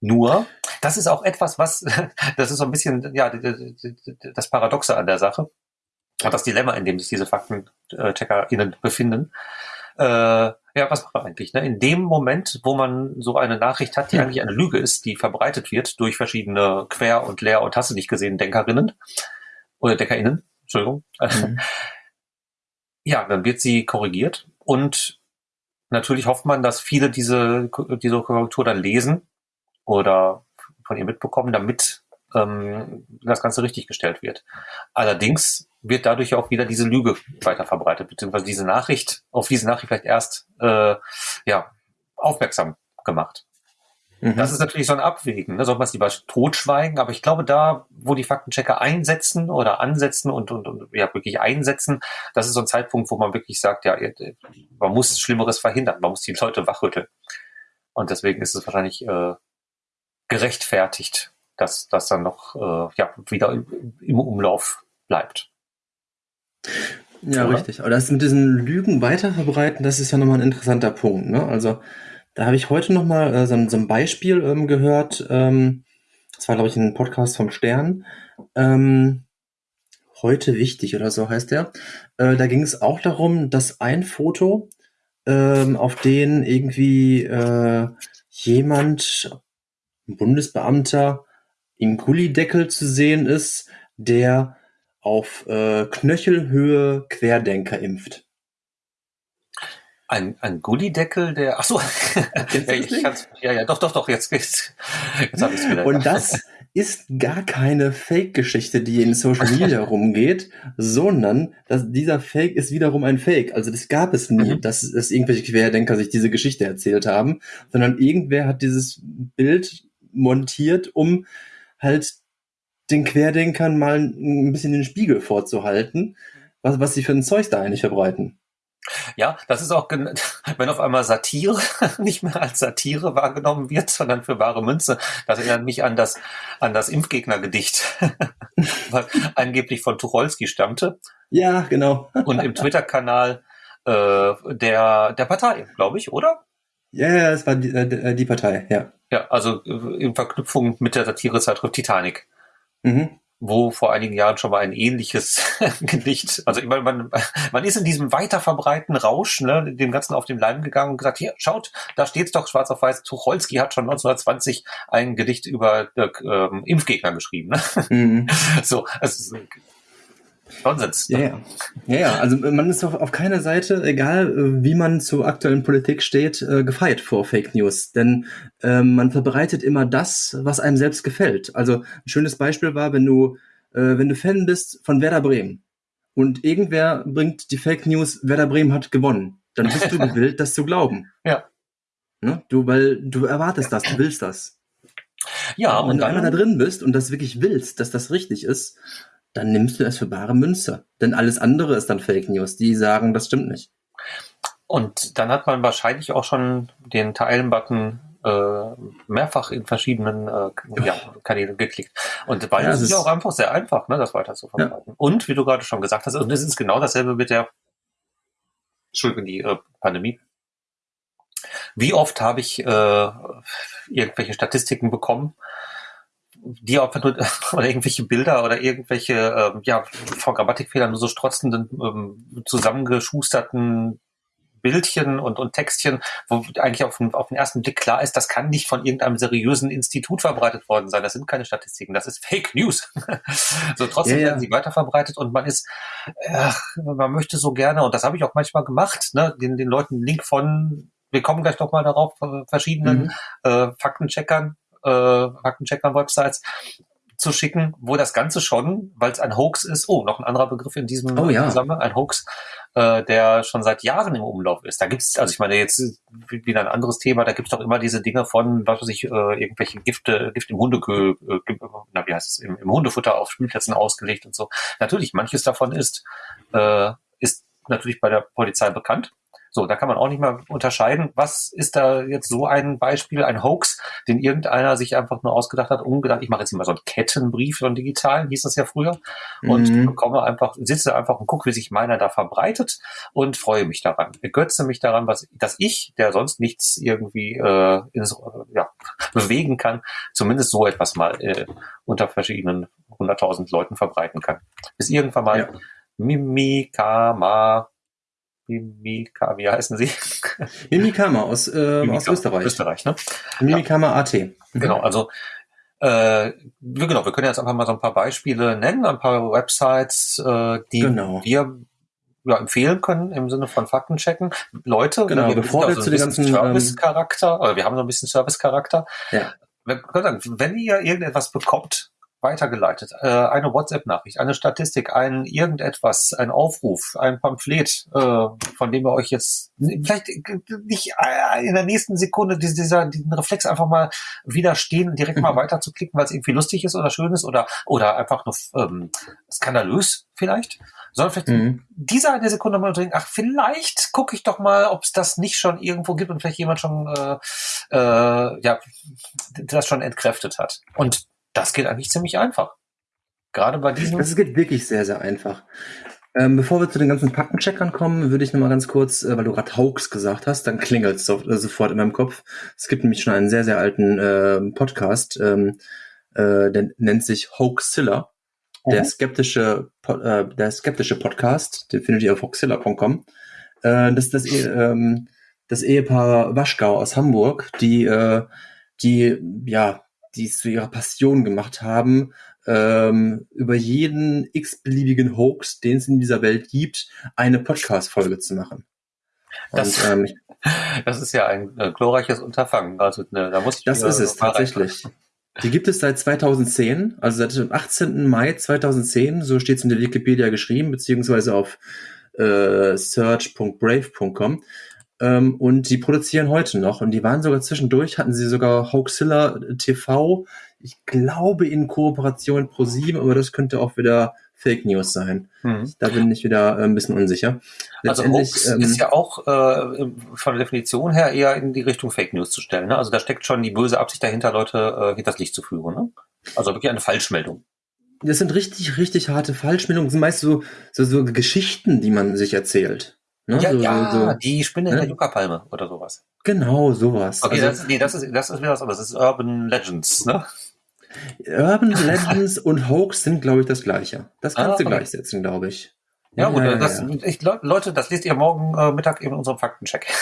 Nur, das ist auch etwas, was, das ist so ein bisschen, ja, das Paradoxe an der Sache, das Dilemma, in dem sich diese FaktencheckerInnen befinden. Äh, ja, was macht man eigentlich? Ne? In dem Moment, wo man so eine Nachricht hat, die ja. eigentlich eine Lüge ist, die verbreitet wird durch verschiedene Quer- und Leer- und hast du nicht gesehen Denkerinnen oder DeckerInnen, Entschuldigung, mhm. ja, dann wird sie korrigiert und natürlich hofft man, dass viele diese, diese Korrektur dann lesen oder von ihr mitbekommen, damit ähm, das Ganze richtig gestellt wird. Allerdings wird dadurch auch wieder diese Lüge weiter verbreitet, beziehungsweise diese Nachricht, auf diese Nachricht vielleicht erst äh, ja, aufmerksam gemacht. Mhm. Das ist natürlich so ein Abwägen. Da soll man es lieber totschweigen. Aber ich glaube, da, wo die Faktenchecker einsetzen oder ansetzen und, und, und ja, wirklich einsetzen, das ist so ein Zeitpunkt, wo man wirklich sagt, ja, man muss Schlimmeres verhindern. Man muss die Leute wachrütteln. Und deswegen ist es wahrscheinlich äh, gerechtfertigt, dass das dann noch äh, ja, wieder im, Umlauf bleibt. Ja, Oder? richtig. Aber das mit diesen Lügen weiterverbreiten, das ist ja nochmal ein interessanter Punkt. Ne? Also da habe ich heute nochmal äh, so, so ein Beispiel ähm, gehört. Ähm, das war, glaube ich, ein Podcast vom Stern. Ähm, heute wichtig oder so heißt der. Äh, da ging es auch darum, dass ein Foto, ähm, auf den irgendwie äh, jemand, Bundesbeamter, im Gullideckel zu sehen ist, der auf äh, Knöchelhöhe Querdenker impft. Ein, ein Gullideckel, der. Ach so. ja, ich kann's, ja, ja, doch, doch, doch. Jetzt, jetzt, jetzt habe ich wieder. Und das ist gar keine Fake-Geschichte, die in Social Media rumgeht, sondern dass dieser Fake ist wiederum ein Fake. Also das gab es nie, mhm. dass, dass irgendwelche Querdenker sich diese Geschichte erzählt haben, sondern irgendwer hat dieses Bild montiert, um halt den Querdenkern mal ein bisschen den Spiegel vorzuhalten, was, was sie für ein Zeug da eigentlich verbreiten. Ja, das ist auch, wenn auf einmal Satire nicht mehr als Satire wahrgenommen wird, sondern für wahre Münze. Das erinnert mich an das, an das Impfgegnergedicht, was angeblich von Tucholsky stammte. Ja, genau. Und im Twitter-Kanal äh, der, der Partei, glaube ich, oder? Ja, ja, es war die, äh, die Partei, ja. Ja, also äh, in Verknüpfung mit der Satirezeitschrift Titanic. Mhm. Wo vor einigen Jahren schon mal ein ähnliches Gedicht, also ich meine, man, man ist in diesem weiterverbreiten Rausch, ne, dem Ganzen auf den Leim gegangen und gesagt, hier, schaut, da steht's doch schwarz auf weiß, Tucholsky hat schon 1920 ein Gedicht über äh, Impfgegner geschrieben. Ne? Mhm. So, es Nonsens. Ja, ja. ja, ja. Also man ist auf, auf keiner Seite, egal äh, wie man zur aktuellen Politik steht, äh, gefeit vor Fake News. Denn äh, man verbreitet immer das, was einem selbst gefällt. Also ein schönes Beispiel war, wenn du, äh, wenn du Fan bist von Werder Bremen und irgendwer bringt die Fake News, Werder Bremen hat gewonnen, dann bist du gewillt, das zu glauben. Ja. Ne? Du, weil du erwartest das, du willst das. Ja, und wenn du einmal da drin bist und das wirklich willst, dass das richtig ist, dann nimmst du es für bare Münze. Denn alles andere ist dann Fake News. Die sagen, das stimmt nicht. Und dann hat man wahrscheinlich auch schon den Teilen-Button äh, mehrfach in verschiedenen äh, ja, Kanälen geklickt. Und weil ja, es ist ja auch einfach sehr einfach, ne, das weiter zu verbreiten. Ja. Und wie du gerade schon gesagt hast, und es ist genau dasselbe mit der Entschuldigung, die äh, Pandemie. Wie oft habe ich äh, irgendwelche Statistiken bekommen, die auch oder irgendwelche Bilder oder irgendwelche ähm, ja vor Grammatikfehlern nur so strotzenden ähm, zusammengeschusterten Bildchen und, und Textchen, wo eigentlich auf den, auf den ersten Blick klar ist, das kann nicht von irgendeinem seriösen Institut verbreitet worden sein. Das sind keine Statistiken, das ist Fake News. so trotzdem ja, ja. werden sie weiterverbreitet und man ist, ach, man möchte so gerne, und das habe ich auch manchmal gemacht, ne, den, den Leuten einen Link von, wir kommen gleich noch mal darauf, verschiedenen mhm. äh, Faktencheckern äh, Faktenchecker-Websites zu schicken, wo das Ganze schon, weil es ein Hoax ist, oh, noch ein anderer Begriff in diesem oh, ja. Zusammenhang, ein Hoax, äh, der schon seit Jahren im Umlauf ist. Da gibt's, also ich meine jetzt wieder ein anderes Thema, da gibt's doch immer diese Dinge von, was weiß ich, äh, irgendwelche Gifte, Gift im Hundekö, äh, na wie heißt es, im, im Hundefutter auf Spielplätzen ausgelegt und so. Natürlich, manches davon ist, äh, ist natürlich bei der Polizei bekannt. So, da kann man auch nicht mal unterscheiden, was ist da jetzt so ein Beispiel, ein Hoax, den irgendeiner sich einfach nur ausgedacht hat, umgedacht, ich mache jetzt mal so einen Kettenbrief, so einen digitalen, hieß das ja früher, und mhm. bekomme einfach, sitze einfach und gucke, wie sich meiner da verbreitet und freue mich daran, ergötze mich daran, was, dass ich, der sonst nichts irgendwie äh, ins, äh, ja, bewegen kann, zumindest so etwas mal äh, unter verschiedenen hunderttausend Leuten verbreiten kann. Bis irgendwann mal ja. Mimikama Mimika, wie heißen sie? Mimikama aus, äh, Mimika, aus Österreich. Österreich, ne? Mimikama. AT. Mhm. Genau, also äh, genau, wir können jetzt einfach mal so ein paar Beispiele nennen, ein paar Websites, äh, die genau. wir ja, empfehlen können im Sinne von Faktenchecken. Leute, genau, wir bevor wir zu den ganzen ähm, Service-Charakter, oder wir haben so ein bisschen Service-Charakter. Ja. Wir können sagen, wenn ihr irgendetwas bekommt, weitergeleitet. Äh, eine WhatsApp-Nachricht, eine Statistik, ein irgendetwas, ein Aufruf, ein Pamphlet, äh, von dem ihr euch jetzt vielleicht nicht äh, in der nächsten Sekunde dieser, diesen Reflex einfach mal widerstehen direkt mal mhm. weiter zu klicken, weil es irgendwie lustig ist oder schön ist oder, oder einfach nur ähm, skandalös vielleicht, sondern vielleicht mhm. dieser eine Sekunde mal denken, ach, vielleicht gucke ich doch mal, ob es das nicht schon irgendwo gibt und vielleicht jemand schon äh, äh, ja, das schon entkräftet hat. Und das geht eigentlich ziemlich einfach. Gerade bei diesem. Das geht wirklich sehr, sehr einfach. Ähm, bevor wir zu den ganzen Faktencheckern kommen, würde ich noch mal ganz kurz, äh, weil du gerade Hoax gesagt hast, dann klingelt es so, äh, sofort in meinem Kopf. Es gibt nämlich schon einen sehr, sehr alten äh, Podcast, ähm, äh, der nennt sich Hoaxilla. Mhm. Der skeptische, äh, der skeptische Podcast, den findet ihr auf hoaxilla.com. Äh, das ist das, ähm, das Ehepaar Waschgau aus Hamburg, die, äh, die, ja, die es zu ihrer Passion gemacht haben, ähm, über jeden x-beliebigen Hoax, den es in dieser Welt gibt, eine Podcast-Folge zu machen. Das, Und, ähm, das ist ja ein äh, glorreiches Unterfangen. Also, ne, da muss ich das ist es tatsächlich. Die gibt es seit 2010, also seit dem 18. Mai 2010, so steht es in der Wikipedia geschrieben, beziehungsweise auf äh, search.brave.com. Ähm, und die produzieren heute noch. Und die waren sogar zwischendurch, hatten sie sogar Hoaxilla TV, ich glaube in Kooperation mit ProSieben, aber das könnte auch wieder Fake News sein. Hm. Da bin ich wieder äh, ein bisschen unsicher. Also Hoax ähm, ist ja auch äh, von der Definition her eher in die Richtung Fake News zu stellen. Ne? Also da steckt schon die böse Absicht dahinter, Leute äh, hinters Licht zu führen. Ne? Also wirklich eine Falschmeldung. Das sind richtig, richtig harte Falschmeldungen. Das sind meist so, so, so Geschichten, die man sich erzählt. Ne? Ja, so, ja so, die Spinne ne? in der Yucca-Palme oder sowas. Genau, sowas. Okay, also, das, nee, das ist, das ist wieder was anderes. Das ist Urban Legends, ne? Urban Legends und Hoax sind, glaube ich, das Gleiche. Das kannst ah, du okay. gleichsetzen, glaube ich. Ja, gut, ja, das, ja. Ich, Leute, das lest ihr morgen äh, Mittag in unserem Faktencheck.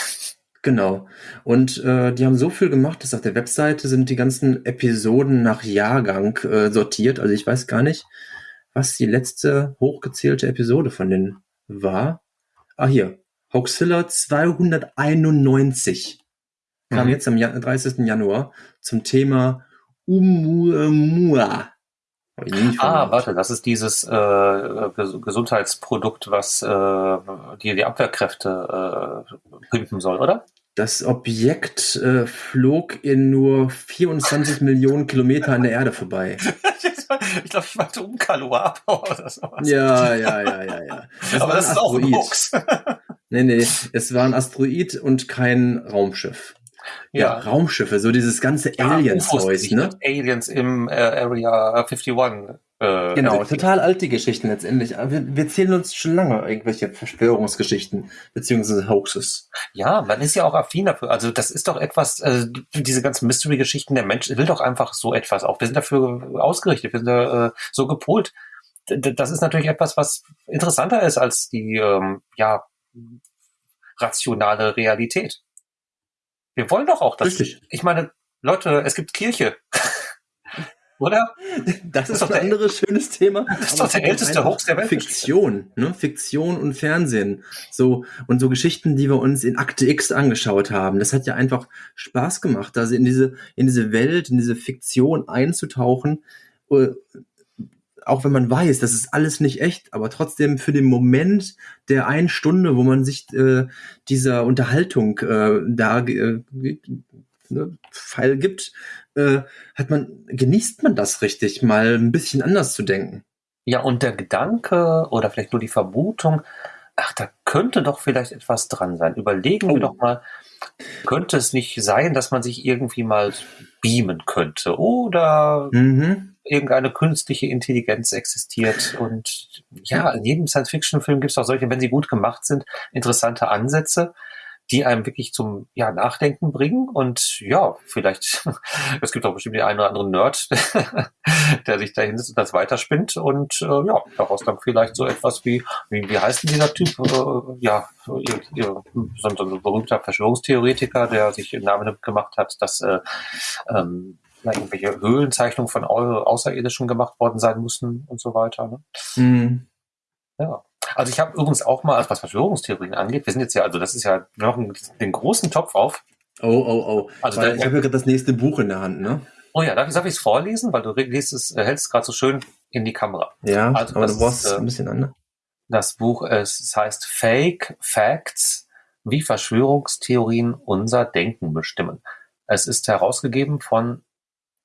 Genau. Und äh, die haben so viel gemacht, dass auf der Webseite sind die ganzen Episoden nach Jahrgang äh, sortiert. Also ich weiß gar nicht, was die letzte hochgezählte Episode von denen war. Ah, hier. Hoaxilla 291 kam mhm. jetzt am 30. Januar zum Thema Umuamua. Ah, warte, das ist dieses äh, Gesundheitsprodukt, was äh, die, die Abwehrkräfte äh, pimpen soll, oder? Das Objekt äh, flog in nur 24 Millionen Kilometer an der Erde vorbei. ich glaube, ich meinte um Kaluapa oder sowas. Ja, ja, ja, ja, ja. Das Aber das ist auch ein Hoax. nee, nee, es war ein Asteroid und kein Raumschiff. Ja. ja, Raumschiffe, so dieses ganze ja, Aliens-Zeug, ne? Aliens im äh, Area 51. Äh, genau, total alte Geschichten letztendlich. Wir, wir zählen uns schon lange irgendwelche Verschwörungsgeschichten beziehungsweise Hoaxes. Ja, man ist ja auch affin dafür. Also das ist doch etwas, äh, diese ganzen Mystery-Geschichten, der Mensch will doch einfach so etwas auch. Wir sind dafür ausgerichtet, wir sind da, äh, so gepolt. Das ist natürlich etwas, was interessanter ist als die ähm, ja rationale Realität. Wir wollen doch auch das. Richtig. Ich meine, Leute, es gibt Kirche. Oder? Das, ist, doch ein anderes schönes Thema. Das ist doch der älteste Hoax der Welt. Fiktion, ne? Fiktion und Fernsehen. So, und so Geschichten, die wir uns in Akte X angeschaut haben. Das hat ja einfach Spaß gemacht, also in diese, in diese Welt, in diese Fiktion einzutauchen. Äh, auch wenn man weiß, das ist alles nicht echt, aber trotzdem für den Moment der einen Stunde, wo man sich äh, dieser Unterhaltung äh, da äh, ne, Fall gibt, äh, hat man, genießt man das richtig, mal ein bisschen anders zu denken. Ja, und der Gedanke oder vielleicht nur die Vermutung, ach, da könnte doch vielleicht etwas dran sein. Überlegen oh. wir doch mal, könnte es nicht sein, dass man sich irgendwie mal beamen könnte oder mhm. irgendeine künstliche Intelligenz existiert und ja, in jedem Science-Fiction-Film gibt es auch solche, wenn sie gut gemacht sind, interessante Ansätze die einem wirklich zum ja, Nachdenken bringen. Und ja, vielleicht, es gibt auch bestimmt den einen oder anderen Nerd, der sich da hinsetzt und das weiterspinnt und äh, ja, daraus dann vielleicht so etwas wie, wie, wie heißt denn dieser Typ? Äh, ja, so, so ein berühmter Verschwörungstheoretiker, der sich im Namen gemacht hat, dass äh, ähm, ja, irgendwelche Höhlenzeichnungen von Außerirdischen gemacht worden sein müssen und so weiter. Ne? Mhm. Ja. Also ich habe übrigens auch mal, was Verschwörungstheorien angeht, wir sind jetzt ja, also das ist ja, noch den großen Topf auf. Oh, oh, oh. Also Weil, ich habe ja gerade das nächste Buch in der Hand, ne? Oh ja, darf ich es vorlesen? Weil du liest es, äh, hältst es gerade so schön in die Kamera. Ja, also aber du brauchst ist, äh, ein bisschen an. Ne? Das Buch, es heißt Fake Facts, wie Verschwörungstheorien unser Denken bestimmen. Es ist herausgegeben von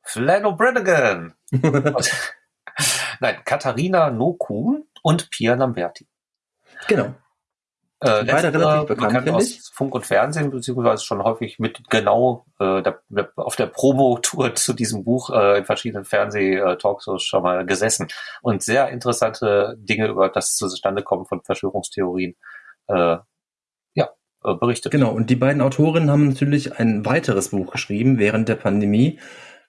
Flano Brannigan. Nein, Katharina Nokun und Pia Lamberti. Genau. Äh, Beide relativ bekannt, bekannt aus Funk und Fernsehen, beziehungsweise schon häufig mit genau äh, der, auf der Promo-Tour zu diesem Buch äh, in verschiedenen Fernseh-Talkshows schon mal gesessen und sehr interessante Dinge über das Zustandekommen von Verschwörungstheorien äh, ja, äh, berichtet. Genau, und die beiden Autorinnen haben natürlich ein weiteres Buch geschrieben während der Pandemie.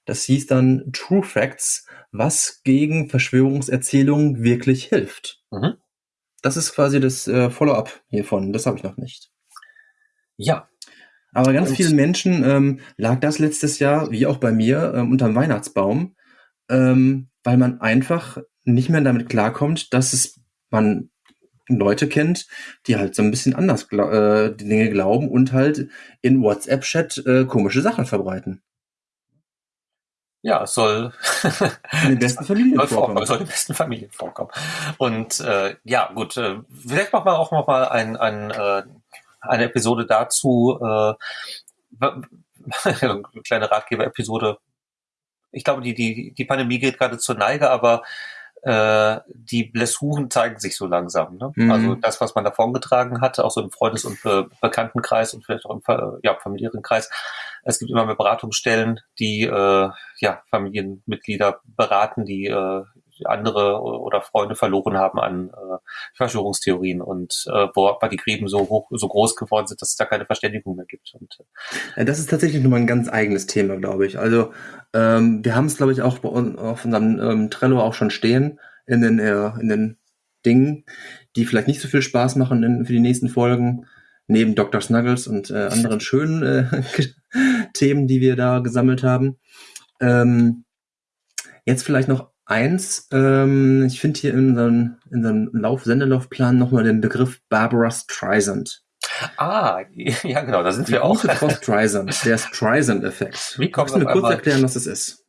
Das hieß dann True Facts, was gegen Verschwörungserzählungen wirklich hilft. Mhm. Das ist quasi das äh, Follow-up hiervon. Das habe ich noch nicht. Ja. Aber ganz Und vielen Menschen ähm, lag das letztes Jahr, wie auch bei mir, ähm, unterm Weihnachtsbaum, ähm, weil man einfach nicht mehr damit klarkommt, dass es man Leute kennt, die halt so ein bisschen anders äh, die Dinge glauben und halt in WhatsApp-Chat äh, komische Sachen verbreiten. Ja, es soll in den besten Familien soll vorkommen. Soll in den besten Familien vorkommen. Und äh, ja, gut, äh, vielleicht machen wir auch noch mal ein, ein, äh, eine Episode dazu, äh, eine kleine Ratgeber-Episode. Ich glaube, die, die, die Pandemie geht gerade zur Neige, aber äh, die Blessuren zeigen sich so langsam. Ne? Mhm. Also das, was man davon getragen hat, auch so im Freundes- und Be Bekanntenkreis und vielleicht auch im ja, familiären Kreis, es gibt immer mehr Beratungsstellen, die äh, ja, Familienmitglieder beraten, die äh, andere oder Freunde verloren haben an äh, Verschwörungstheorien und äh, wo weil die Gräben so hoch, so groß geworden sind, dass es da keine Verständigung mehr gibt. Und, äh. das ist tatsächlich nochmal ein ganz eigenes Thema, glaube ich. Also ähm, wir haben es, glaube ich, auch bei uns auf unserem ähm, Trello auch schon stehen in den, äh, in den Dingen, die vielleicht nicht so viel Spaß machen in, für die nächsten Folgen neben Dr. Snuggles und äh, anderen schönen äh, Themen, die wir da gesammelt haben. Ähm, jetzt vielleicht noch eins. Ähm, ich finde hier in unserem, in unserem Lauf, Sendelaufplan nochmal den Begriff Barbara Streisand. Ah, ja genau, da sind wir auch. Frau Streisand, der Streisand-Effekt. Wie kommt du mir kurz erklären, was das ist?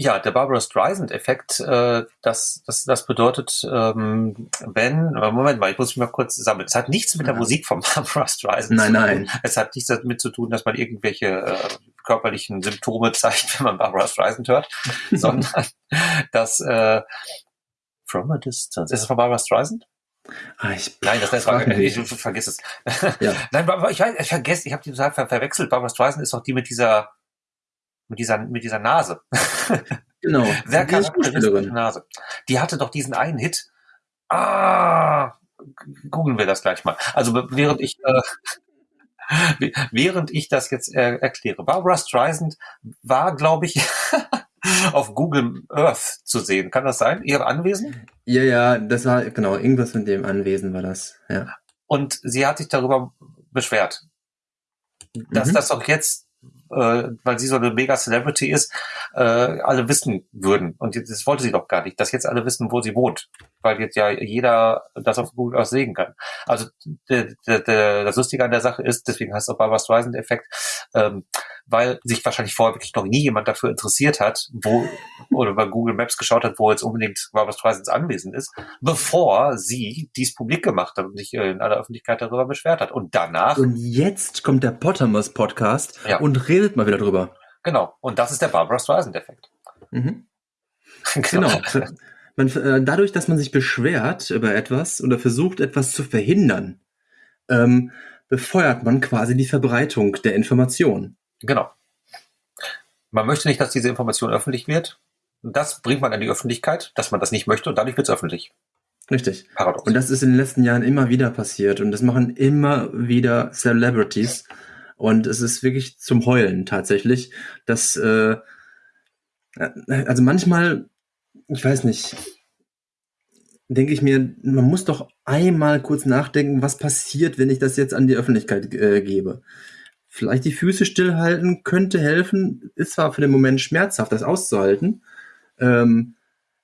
Ja, der Barbara Streisand-Effekt, äh, das, das, das bedeutet, ähm, wenn, Moment mal, ich muss mich mal kurz sammeln. Es hat nichts mit der Musik von Barbara Streisand nein, zu tun. Nein, Es hat nichts damit zu tun, dass man irgendwelche äh, körperlichen Symptome zeigt, wenn man Barbara Streisand hört, sondern dass äh, From a Distance. Ist es von Barbara Streisand? Ah, ich Nein, das, war, ich, ich vergiss es. Ja. Nein, ich, ich vergesse, ich habe die total ver verwechselt. Barbara Streisand ist doch die mit dieser mit dieser, mit dieser Nase. Genau. Sehr charakteristische Nase. Die hatte doch diesen einen Hit. Ah, googeln wir das gleich mal. Also während ich, äh, während ich das jetzt äh, erkläre. Barbara Streisand war, glaube ich, auf Google Earth zu sehen. Kann das sein? Ihr Anwesen? Ja, ja, das war, genau, irgendwas von dem Anwesen war das, ja. Und sie hat sich darüber beschwert, dass mhm. das auch jetzt äh, weil sie so eine Mega-Celebrity ist, äh, alle wissen würden. Und jetzt, das wollte sie doch gar nicht, dass jetzt alle wissen, wo sie wohnt. Weil jetzt ja jeder das auf Google auch sehen kann. Also der, der, der, das Lustige an der Sache ist, deswegen heißt es auch Barbara Streisand-Effekt, ähm, weil sich wahrscheinlich vorher wirklich noch nie jemand dafür interessiert hat, wo oder bei Google Maps geschaut hat, wo jetzt unbedingt Barbara Streisands Anwesen ist, bevor sie dies publik gemacht hat und sich äh, in aller Öffentlichkeit darüber beschwert hat. Und danach. Und jetzt kommt der Pottermos Podcast ja. und redet mal wieder drüber. Genau. Und das ist der Barbara Streisand-Effekt. Mhm. genau. genau. Man, äh, dadurch, dass man sich beschwert über etwas oder versucht, etwas zu verhindern, ähm, befeuert man quasi die Verbreitung der Information. Genau. Man möchte nicht, dass diese Information öffentlich wird. Das bringt man an die Öffentlichkeit, dass man das nicht möchte und dadurch wird es öffentlich. Richtig. Paradox. Und das ist in den letzten Jahren immer wieder passiert und das machen immer wieder Celebrities. Und es ist wirklich zum Heulen tatsächlich, dass, äh, also manchmal, ich weiß nicht, denke ich mir, man muss doch einmal kurz nachdenken, was passiert, wenn ich das jetzt an die Öffentlichkeit äh, gebe vielleicht die Füße stillhalten könnte helfen. Ist zwar für den Moment schmerzhaft, das auszuhalten, ähm,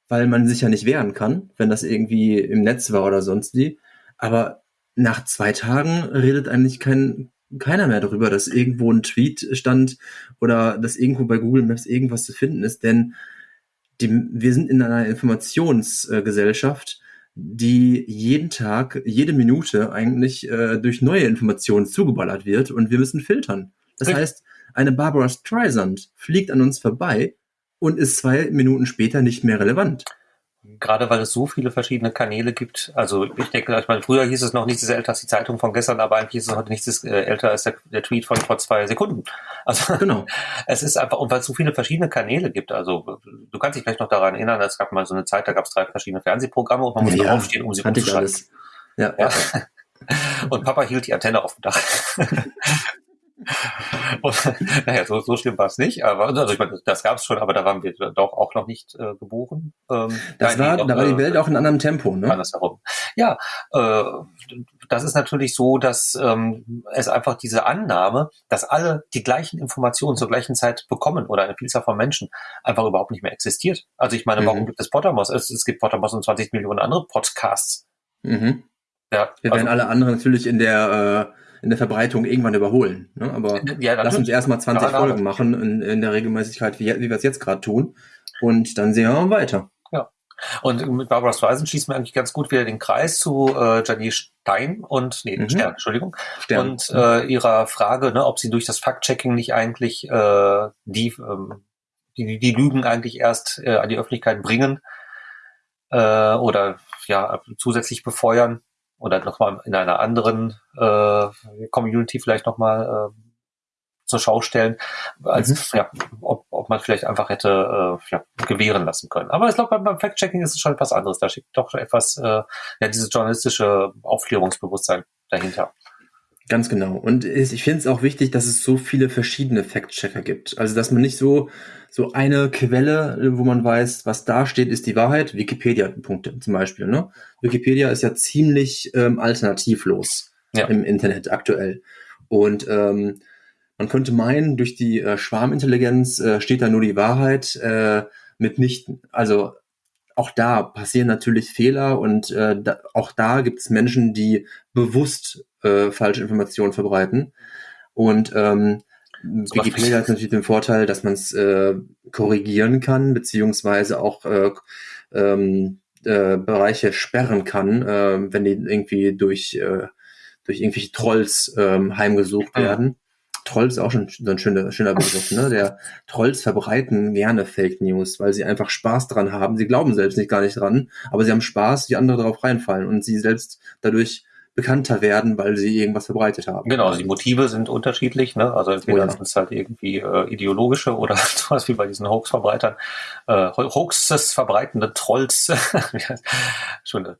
weil man sich ja nicht wehren kann, wenn das irgendwie im Netz war oder sonst wie. Aber nach zwei Tagen redet eigentlich kein keiner mehr darüber, dass irgendwo ein Tweet stand oder dass irgendwo bei Google Maps irgendwas zu finden ist, denn die, wir sind in einer Informationsgesellschaft, die jeden Tag, jede Minute eigentlich äh, durch neue Informationen zugeballert wird und wir müssen filtern. Das Richtig. heißt, eine Barbara Streisand fliegt an uns vorbei und ist zwei Minuten später nicht mehr relevant. Gerade weil es so viele verschiedene Kanäle gibt. Also ich denke, ich meine, früher hieß es noch nichts ist älter als die Zeitung von gestern, aber eigentlich ist es heute nichts ist äh, älter als der, der, Tweet von vor zwei Sekunden. Also genau. es ist einfach, und weil es so viele verschiedene Kanäle gibt. Also du kannst dich vielleicht noch daran erinnern, es gab mal so eine Zeit, da gab es drei verschiedene Fernsehprogramme und man musste ja, aufstehen, um sie umzuschalten. Ja. ja. Und Papa hielt die Antenne auf dem Dach. Und, naja, so, so schlimm war es nicht, aber also ich meine, das gab es schon, aber da waren wir doch auch noch nicht äh, geboren. Ähm, das war, da war die Welt auch in anderem Tempo, ne? Andersherum. Ja, äh, das ist natürlich so, dass ähm, es einfach diese Annahme, dass alle die gleichen Informationen zur gleichen Zeit bekommen oder eine Vielzahl von Menschen einfach überhaupt nicht mehr existiert. Also ich meine, mhm. warum gibt es Pottermos? Es, es gibt Pottermos und 20 Millionen andere Podcasts. Mhm. Ja, wir also, werden alle anderen natürlich in der äh, in der Verbreitung irgendwann überholen. Ne? Aber ja, lass uns erstmal 20 ja, Folgen machen in, in, der Regelmäßigkeit, wie, wie wir es jetzt gerade tun. Und dann sehen wir weiter. Ja. Und mit Barbara Streisand schießt mir eigentlich ganz gut wieder den Kreis zu äh, Janine Stein und, nee, mhm. Stern, Entschuldigung. Stern. Und äh, ihrer Frage, ne, ob sie durch das Fact-Checking nicht eigentlich äh, die, ähm, die, die Lügen eigentlich erst äh, an die Öffentlichkeit bringen äh, oder ja zusätzlich befeuern oder nochmal in einer anderen äh, Community vielleicht nochmal äh, zur Schau stellen, als mhm. ja, ob, ob man vielleicht einfach hätte äh, ja, gewähren lassen können. Aber ich glaube, beim, beim Fact-Checking ist es schon etwas anderes. Da steckt doch etwas, äh, ja, dieses journalistische Aufklärungsbewusstsein dahinter. Ganz genau. Und ich finde es auch wichtig, dass es so viele verschiedene Fact-Checker gibt. Also, dass man nicht so, so eine Quelle, wo man weiß, was da steht, ist die Wahrheit. Wikipedia-Punkte zum Beispiel. Ne? Wikipedia ist ja ziemlich ähm, alternativlos ja. im Internet aktuell. Und ähm, man könnte meinen, durch die äh, Schwarmintelligenz äh, steht da nur die Wahrheit äh, mitnichten. Also auch da passieren natürlich Fehler und äh, da, auch da gibt es Menschen, die bewusst äh, falsche Informationen verbreiten. Und ähm, Wikipedia hat natürlich den Vorteil, dass man es äh, korrigieren kann, beziehungsweise auch äh, ähm, äh, Bereiche sperren kann, äh, wenn die irgendwie durch, äh, durch irgendwelche Trolls äh, heimgesucht werden. Trolls ist auch schon so ein schöner, schöner Begriff, ne? Der Trolls verbreiten gerne Fake News, weil sie einfach Spaß dran haben. Sie glauben selbst nicht gar nicht dran, aber sie haben Spaß, wie andere darauf reinfallen und sie selbst dadurch bekannter werden, weil sie irgendwas verbreitet haben. Genau, also die Motive sind unterschiedlich, ne? Also entweder oh ja. sind es halt irgendwie äh, ideologische oder sowas wie bei diesen Hoax-Verbreitern, äh, Hoaxes verbreitende Trolls, schöne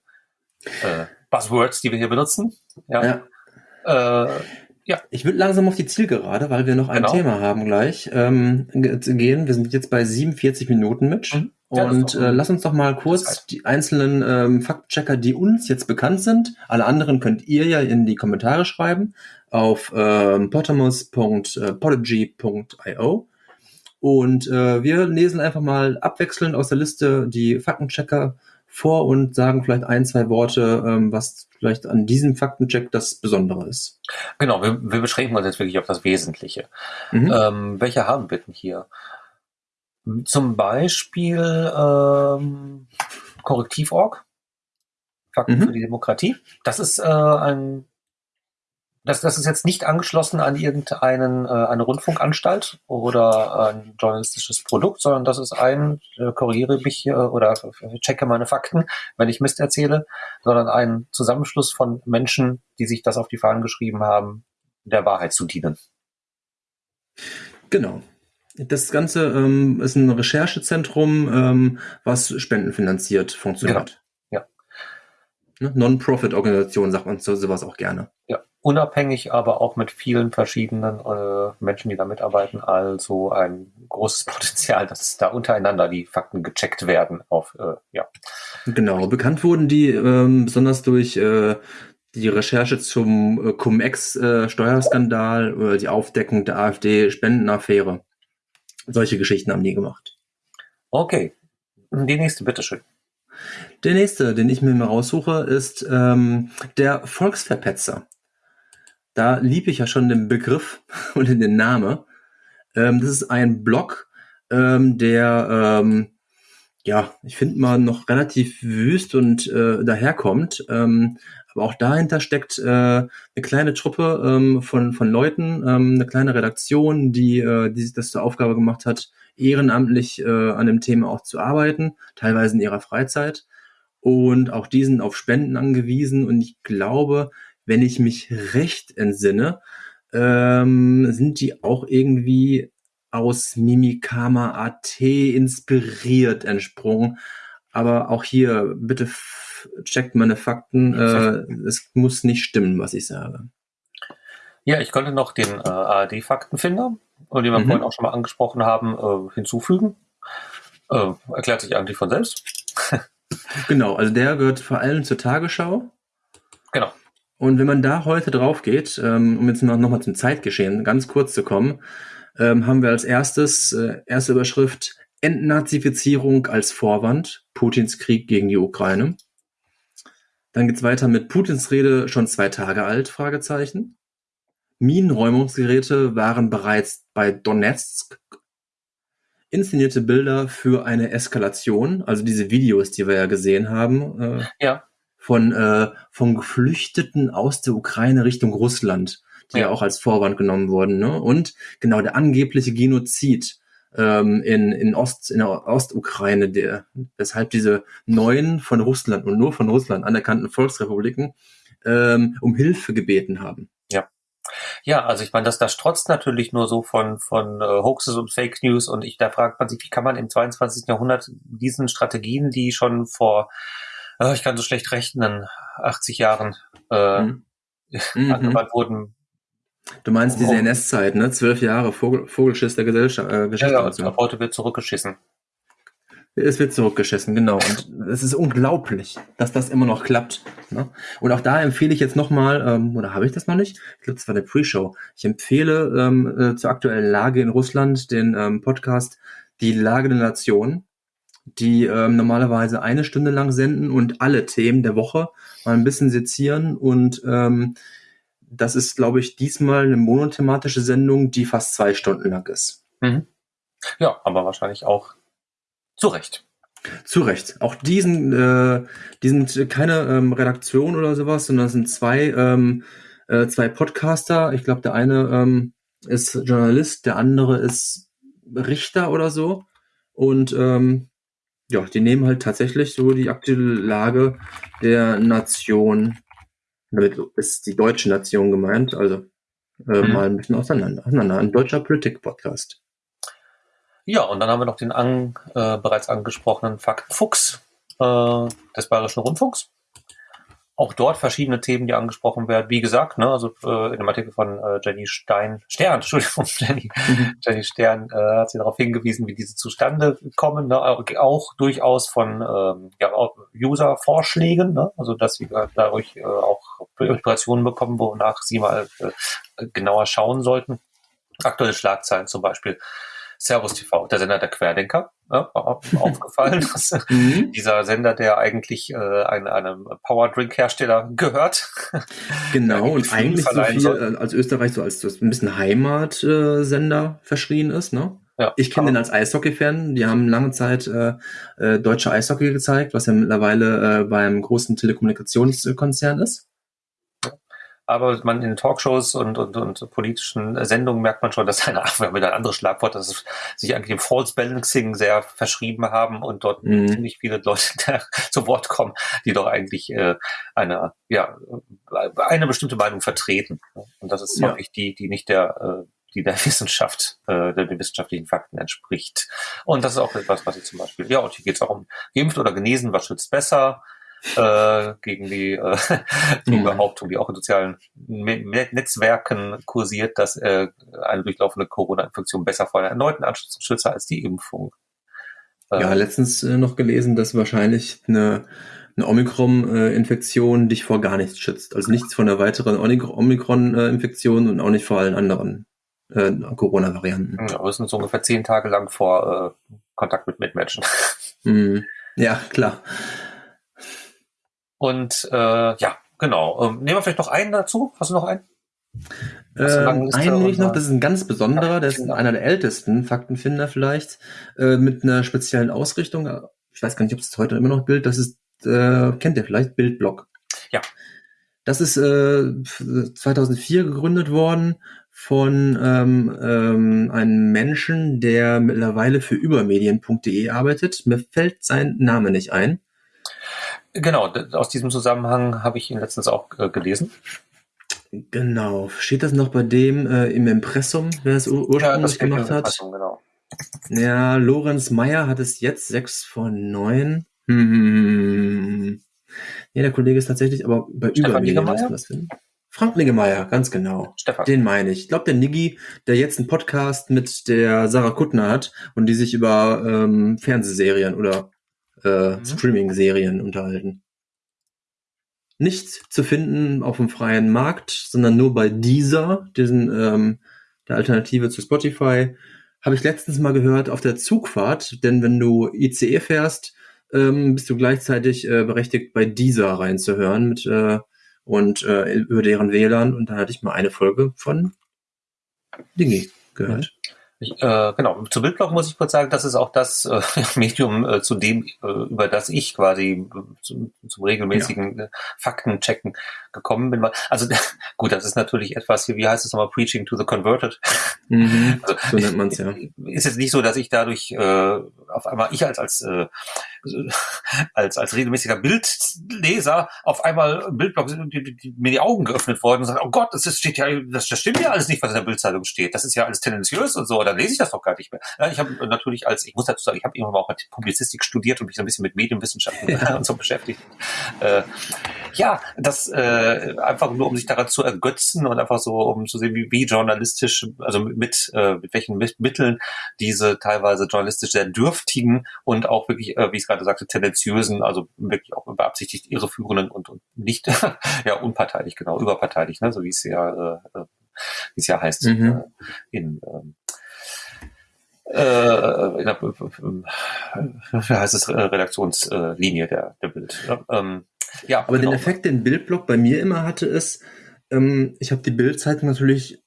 äh, Buzzwords, die wir hier benutzen. Ja. ja. Äh, ja. Ich würde langsam auf die Zielgerade, weil wir noch ein genau. Thema haben gleich, ähm, gehen. Wir sind jetzt bei 47 Minuten, Mitch. Mhm. Und äh, lass uns doch mal kurz die einzelnen ähm, Faktchecker, die uns jetzt bekannt sind. Alle anderen könnt ihr ja in die Kommentare schreiben auf ähm, potamus.podigy.io. Und äh, wir lesen einfach mal abwechselnd aus der Liste die Faktenchecker vor und sagen vielleicht ein, zwei Worte, ähm, was vielleicht an diesem Faktencheck das Besondere ist. Genau, wir, wir beschränken uns jetzt wirklich auf das Wesentliche. Mhm. Ähm, welche haben wir denn hier? Zum Beispiel ähm, Korrektiv.org, Fakten mhm. für die Demokratie. Das ist äh, ein das, das ist jetzt nicht angeschlossen an irgendeinen äh, eine Rundfunkanstalt oder ein journalistisches Produkt, sondern das ist ein, äh, korrigiere mich äh, oder checke meine Fakten, wenn ich Mist erzähle, sondern ein Zusammenschluss von Menschen, die sich das auf die Fahnen geschrieben haben, der Wahrheit zu dienen. Genau. Das Ganze ähm, ist ein Recherchezentrum, ähm, was spendenfinanziert funktioniert. Genau. Ja. Ne? Non-Profit-Organisation sagt man so sowas auch gerne. Ja, unabhängig, aber auch mit vielen verschiedenen äh, Menschen, die da mitarbeiten. Also ein großes Potenzial, dass da untereinander die Fakten gecheckt werden. Auf äh, ja. Genau, bekannt wurden die ähm, besonders durch äh, die Recherche zum äh, Cum-Ex-Steuerskandal oder die Aufdeckung der AfD-Spendenaffäre. Solche Geschichten haben die gemacht. Okay. Die nächste, bitteschön. Der nächste, den ich mir mal raussuche, ist ähm, der Volksverpetzer. da liebe ich ja schon den Begriff und den Namen. Ähm, das ist ein Blog, ähm, der, ähm, ja, ich finde mal noch relativ wüst und äh, daherkommt. Aber auch dahinter steckt äh, eine kleine Truppe ähm, von, von Leuten, ähm, eine kleine Redaktion, die, äh, die sich das zur Aufgabe gemacht hat, ehrenamtlich äh, an dem Thema auch zu arbeiten, teilweise in ihrer Freizeit. Und auch die sind auf Spenden angewiesen. Und ich glaube, wenn ich mich recht entsinne, ähm, sind die auch irgendwie aus Mimikama AT inspiriert entsprungen. Aber auch hier, bitte checkt meine Fakten. Äh, es muss nicht stimmen, was ich sage. Ja, ich könnte noch den äh, ARD-Faktenfinder, den wir mhm. vorhin auch schon mal angesprochen haben, äh, hinzufügen. Äh, erklärt sich eigentlich von selbst. genau, also der gehört vor allem zur Tagesschau. Genau. Und wenn man da heute drauf geht, ähm, um jetzt noch, noch mal zum Zeitgeschehen ganz kurz zu kommen, ähm, haben wir als erstes, äh, erste Überschrift, Entnazifizierung als Vorwand, Putins Krieg gegen die Ukraine. Dann geht's weiter mit Putins Rede schon zwei Tage alt, Fragezeichen. Minenräumungsgeräte waren bereits bei Donetsk. Inszenierte Bilder für eine Eskalation, also diese Videos, die wir ja gesehen haben. Äh, ja von, äh, von Geflüchteten aus der Ukraine Richtung Russland, die ja, ja auch als Vorwand genommen wurden. Ne? Und genau der angebliche Genozid ähm, in, in, Ost, in der Ostukraine, der, weshalb diese neuen von Russland und nur von Russland anerkannten Volksrepubliken ähm, um Hilfe gebeten haben. Ja. Ja, also ich meine, das, das strotzt natürlich nur so von, von äh, Hoaxes und Fake News und ich, da fragt man sich, wie kann man im 22. Jahrhundert diesen Strategien, die schon vor oh, ich kann so schlecht rechnen, 80 Jahren äh, mhm. angewandt wurden. Du meinst diese NS-Zeit, ne? Zwölf Jahre Vogel, Vogelschiss der Gesellschaft. Äh, Geschichte. Ja, ja, ab heute wird zurückgeschissen. Es wird zurückgeschissen, genau. Und es ist unglaublich, dass das immer noch klappt. Ne? Und auch da empfehle ich jetzt nochmal, ähm, oder habe ich das noch nicht? Ich glaube, das war der Pre-Show. Ich empfehle ähm, äh, zur aktuellen Lage in Russland den ähm, Podcast Die Lage der Nation die ähm, normalerweise eine Stunde lang senden und alle Themen der Woche mal ein bisschen sezieren. Und ähm, das ist, glaube ich, diesmal eine monothematische Sendung, die fast zwei Stunden lang ist. Mhm. Ja, aber wahrscheinlich auch zu Recht. Zu Recht. Auch diesen, äh, die sind keine ähm, Redaktion oder sowas, sondern es sind zwei, ähm, äh, zwei Podcaster. Ich glaube, der eine ähm, ist Journalist, der andere ist Richter oder so. Und ähm, ja, die nehmen halt tatsächlich so die aktuelle Lage der Nation, damit ist die deutsche Nation gemeint, also äh, mhm. mal ein bisschen auseinander, auseinander. Ein deutscher Politik-Podcast. Ja, und dann haben wir noch den an, äh, bereits angesprochenen Faktenfuchs äh, des Bayerischen Rundfunks auch dort verschiedene Themen, die angesprochen werden. Wie gesagt, ne, also äh, in dem Artikel von äh, Jenny Stein, Stern, Entschuldigung, Jenny, mhm. Jenny Stern äh, hat sie darauf hingewiesen, wie diese zustande kommen, ne, auch durchaus von ähm, ja, User-Vorschlägen, ne, also dass sie dadurch äh, auch Inspirationen bekommen, wonach sie mal äh, genauer schauen sollten. Aktuelle Schlagzeilen zum Beispiel. Servus TV, der Sender der Querdenker, ja, aufgefallen, dass mhm. dieser Sender, der eigentlich äh, ein, einem Powerdrink-Hersteller gehört. Genau, und eigentlich so viel soll. als Österreich so als ein bisschen Heimatsender äh, verschrien ist, ne? Ja, ich kenne den als Eishockey-Fan. Die haben lange Zeit äh, äh, deutsche Eishockey gezeigt, was ja mittlerweile äh, beim großen Telekommunikationskonzern ist aber man in Talkshows und, und, und politischen Sendungen merkt man schon, dass eine, wir haben wieder ein anderes Schlagwort, dass es sich eigentlich dem False Balancing sehr verschrieben haben und dort mhm. ziemlich viele Leute zu Wort kommen, die doch eigentlich äh, eine, ja, eine bestimmte Meinung vertreten. Und das ist ja. wirklich die, die nicht der, äh, die der Wissenschaft, äh, der, den wissenschaftlichen Fakten entspricht. Und das ist auch etwas, was ich zum Beispiel, ja, und hier geht es auch um geimpft oder genesen, was schützt besser, äh, gegen die äh, mhm. Behauptung, die auch in sozialen Netzwerken kursiert, dass äh, eine durchlaufende Corona-Infektion besser vor einer erneuten Anschluss schützt als die Impfung. Ja, ähm, letztens äh, noch gelesen, dass wahrscheinlich eine, eine Omikron-Infektion dich vor gar nichts schützt. Also nichts von einer weiteren Omikron-Infektion und auch nicht vor allen anderen äh, Corona-Varianten. Ja, wir sind so ungefähr zehn Tage lang vor äh, Kontakt mit Mitmenschen. Mhm. Ja, klar. Und äh, ja, genau. Ähm, nehmen wir vielleicht noch einen dazu. Hast du noch einen? Ähm, einen nehme ich noch, das ist ein ganz besonderer, der ist einer der ältesten Faktenfinder vielleicht, äh, mit einer speziellen Ausrichtung. Ich weiß gar nicht, ob es heute immer noch Bild, das ist, äh, kennt ihr vielleicht, Bildblog. Ja. Das ist äh, 2004 gegründet worden von ähm, ähm, einem Menschen, der mittlerweile für übermedien.de arbeitet. Mir fällt sein Name nicht ein. Genau, aus diesem Zusammenhang habe ich ihn letztens auch äh, gelesen. Genau. Steht das noch bei dem äh, im Impressum, wer es ur ursprünglich ja, gemacht hat? Genau. Ja, Lorenz Meyer hat es jetzt 6 von 9. Hm, hm, hm. Ja, der Kollege ist tatsächlich, aber bei Übermedien das finden. Frank Niggemeier, ganz genau. Stefan. Den meine ich. Ich glaube, der Niggi, der jetzt einen Podcast mit der Sarah Kuttner hat und die sich über ähm, Fernsehserien oder äh, mhm. Streaming-Serien unterhalten. Nicht zu finden auf dem freien Markt, sondern nur bei dieser, diesen ähm, der Alternative zu Spotify, habe ich letztens mal gehört auf der Zugfahrt, denn wenn du ICE fährst, ähm, bist du gleichzeitig äh, berechtigt, bei dieser reinzuhören mit äh, und äh, über deren WLAN und da hatte ich mal eine Folge von Dingi gehört. Ich, äh, genau, zu Bildblog muss ich kurz sagen, das ist auch das äh, Medium, äh, zu dem, äh, über das ich quasi äh, zum, zum regelmäßigen ja. Äh, Faktenchecken gekommen bin. Also gut, das ist natürlich etwas, wie heißt es nochmal, Preaching to the Converted. Mhm, also, so nennt man es ja. Ist jetzt nicht so, dass ich dadurch äh, auf einmal, ich als, als äh, als, als regelmäßiger Bildleser auf einmal Bildblog die, die, die, mir die Augen geöffnet worden und sagt, oh Gott, das ist, steht ja, das, das stimmt ja alles nicht, was in der Bildzeitung steht. Das ist ja alles tendenziös und so, dann lese ich das doch gar nicht mehr. Ich habe natürlich als, ich muss dazu sagen, ich habe irgendwann mal auch Publizistik studiert und mich so ein bisschen mit Medienwissenschaften ja. und so beschäftigt. Äh, ja, das äh, einfach nur, um sich daran zu ergötzen und einfach so, um zu sehen, wie, wie journalistisch, also mit, äh, mit welchen Mitteln diese teilweise journalistisch sehr dürftigen und auch wirklich, äh, wie ich es gerade sagte, tendenziösen, also wirklich auch beabsichtigt irreführenden und, und nicht ja unparteilich, genau, überparteilich, ne, so wie es ja, äh, äh wie es ja heißt mhm. äh, in ähm, äh, in der, wie heißt es, Redaktionslinie der, der Bild. Ähm, ja, aber genau. den Effekt, den Bildblock bei mir immer hatte, ist, ähm, ich habe die Bildzeitung natürlich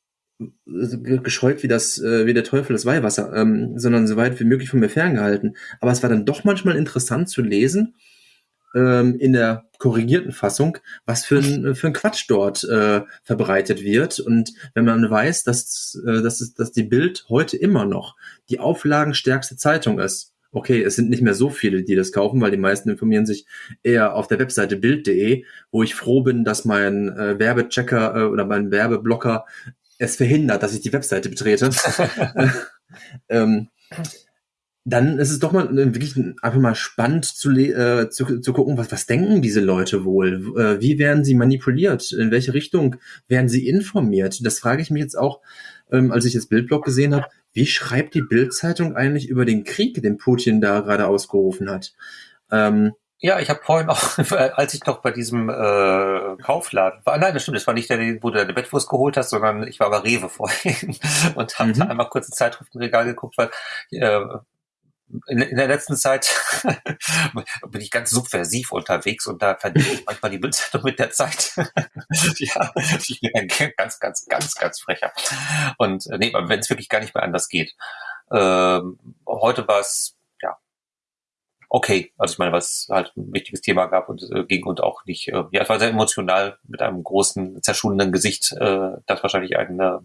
gescheut wie das äh, wie der Teufel das Weihwasser, ähm, sondern so weit wie möglich von mir ferngehalten. Aber es war dann doch manchmal interessant zu lesen ähm, in der korrigierten Fassung, was für ein für ein Quatsch dort äh, verbreitet wird. Und wenn man weiß, dass äh, dass, es, dass die Bild heute immer noch die auflagenstärkste Zeitung ist. Okay, es sind nicht mehr so viele, die das kaufen, weil die meisten informieren sich eher auf der Webseite bild.de, wo ich froh bin, dass mein äh, Werbechecker äh, oder mein Werbeblocker es verhindert, dass ich die Webseite betrete, ähm, dann ist es doch mal äh, wirklich einfach mal spannend zu, äh, zu, zu gucken, was, was denken diese Leute wohl? Äh, wie werden sie manipuliert? In welche Richtung werden sie informiert? Das frage ich mich jetzt auch, ähm, als ich das Bildblog gesehen habe. Wie schreibt die Bildzeitung eigentlich über den Krieg, den Putin da gerade ausgerufen hat? Ähm, ja, ich habe vorhin auch, als ich noch bei diesem äh, Kaufladen war, nein, das stimmt, das war nicht der, wo du deine Bettwurst geholt hast, sondern ich war bei Rewe vorhin und habe mhm. da einmal kurz ins Zeitschriftenregal geguckt, weil äh, in, in der letzten Zeit bin ich ganz subversiv unterwegs und da verdiene ich manchmal die Bildzeitung mit der Zeit. ja, ich bin ein ganz, ganz, ganz, ganz frecher. Und äh, nee, wenn es wirklich gar nicht mehr anders geht. Ähm, heute war es okay. Also ich meine, was halt ein wichtiges Thema gab und äh, ging und auch nicht, äh, ja, es war sehr emotional mit einem großen, zerschundenen Gesicht, äh, das wahrscheinlich einen äh,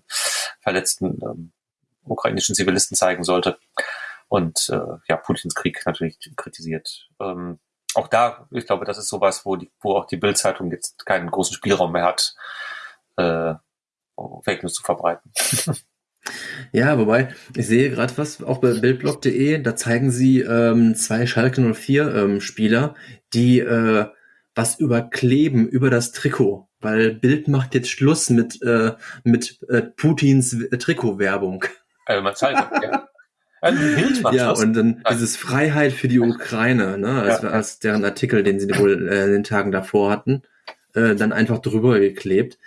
verletzten ähm, ukrainischen Zivilisten zeigen sollte. Und äh, ja, Putins Krieg natürlich kritisiert. Ähm, auch da, ich glaube, das ist sowas, wo, die, wo auch die Bildzeitung jetzt keinen großen Spielraum mehr hat, äh, Fake News zu verbreiten. Ja, wobei, ich sehe gerade was, auch bei bildblog.de, da zeigen sie ähm, zwei Schalke 04 ähm, Spieler, die äh, was überkleben über das Trikot, weil Bild macht jetzt Schluss mit, äh, mit äh, Putins Trikotwerbung. Also man zeigt, ja. Also ja, und dann dieses Freiheit für die Ukraine, ne, als, ja. als deren Artikel, den sie wohl äh, in den Tagen davor hatten, äh, dann einfach drüber geklebt.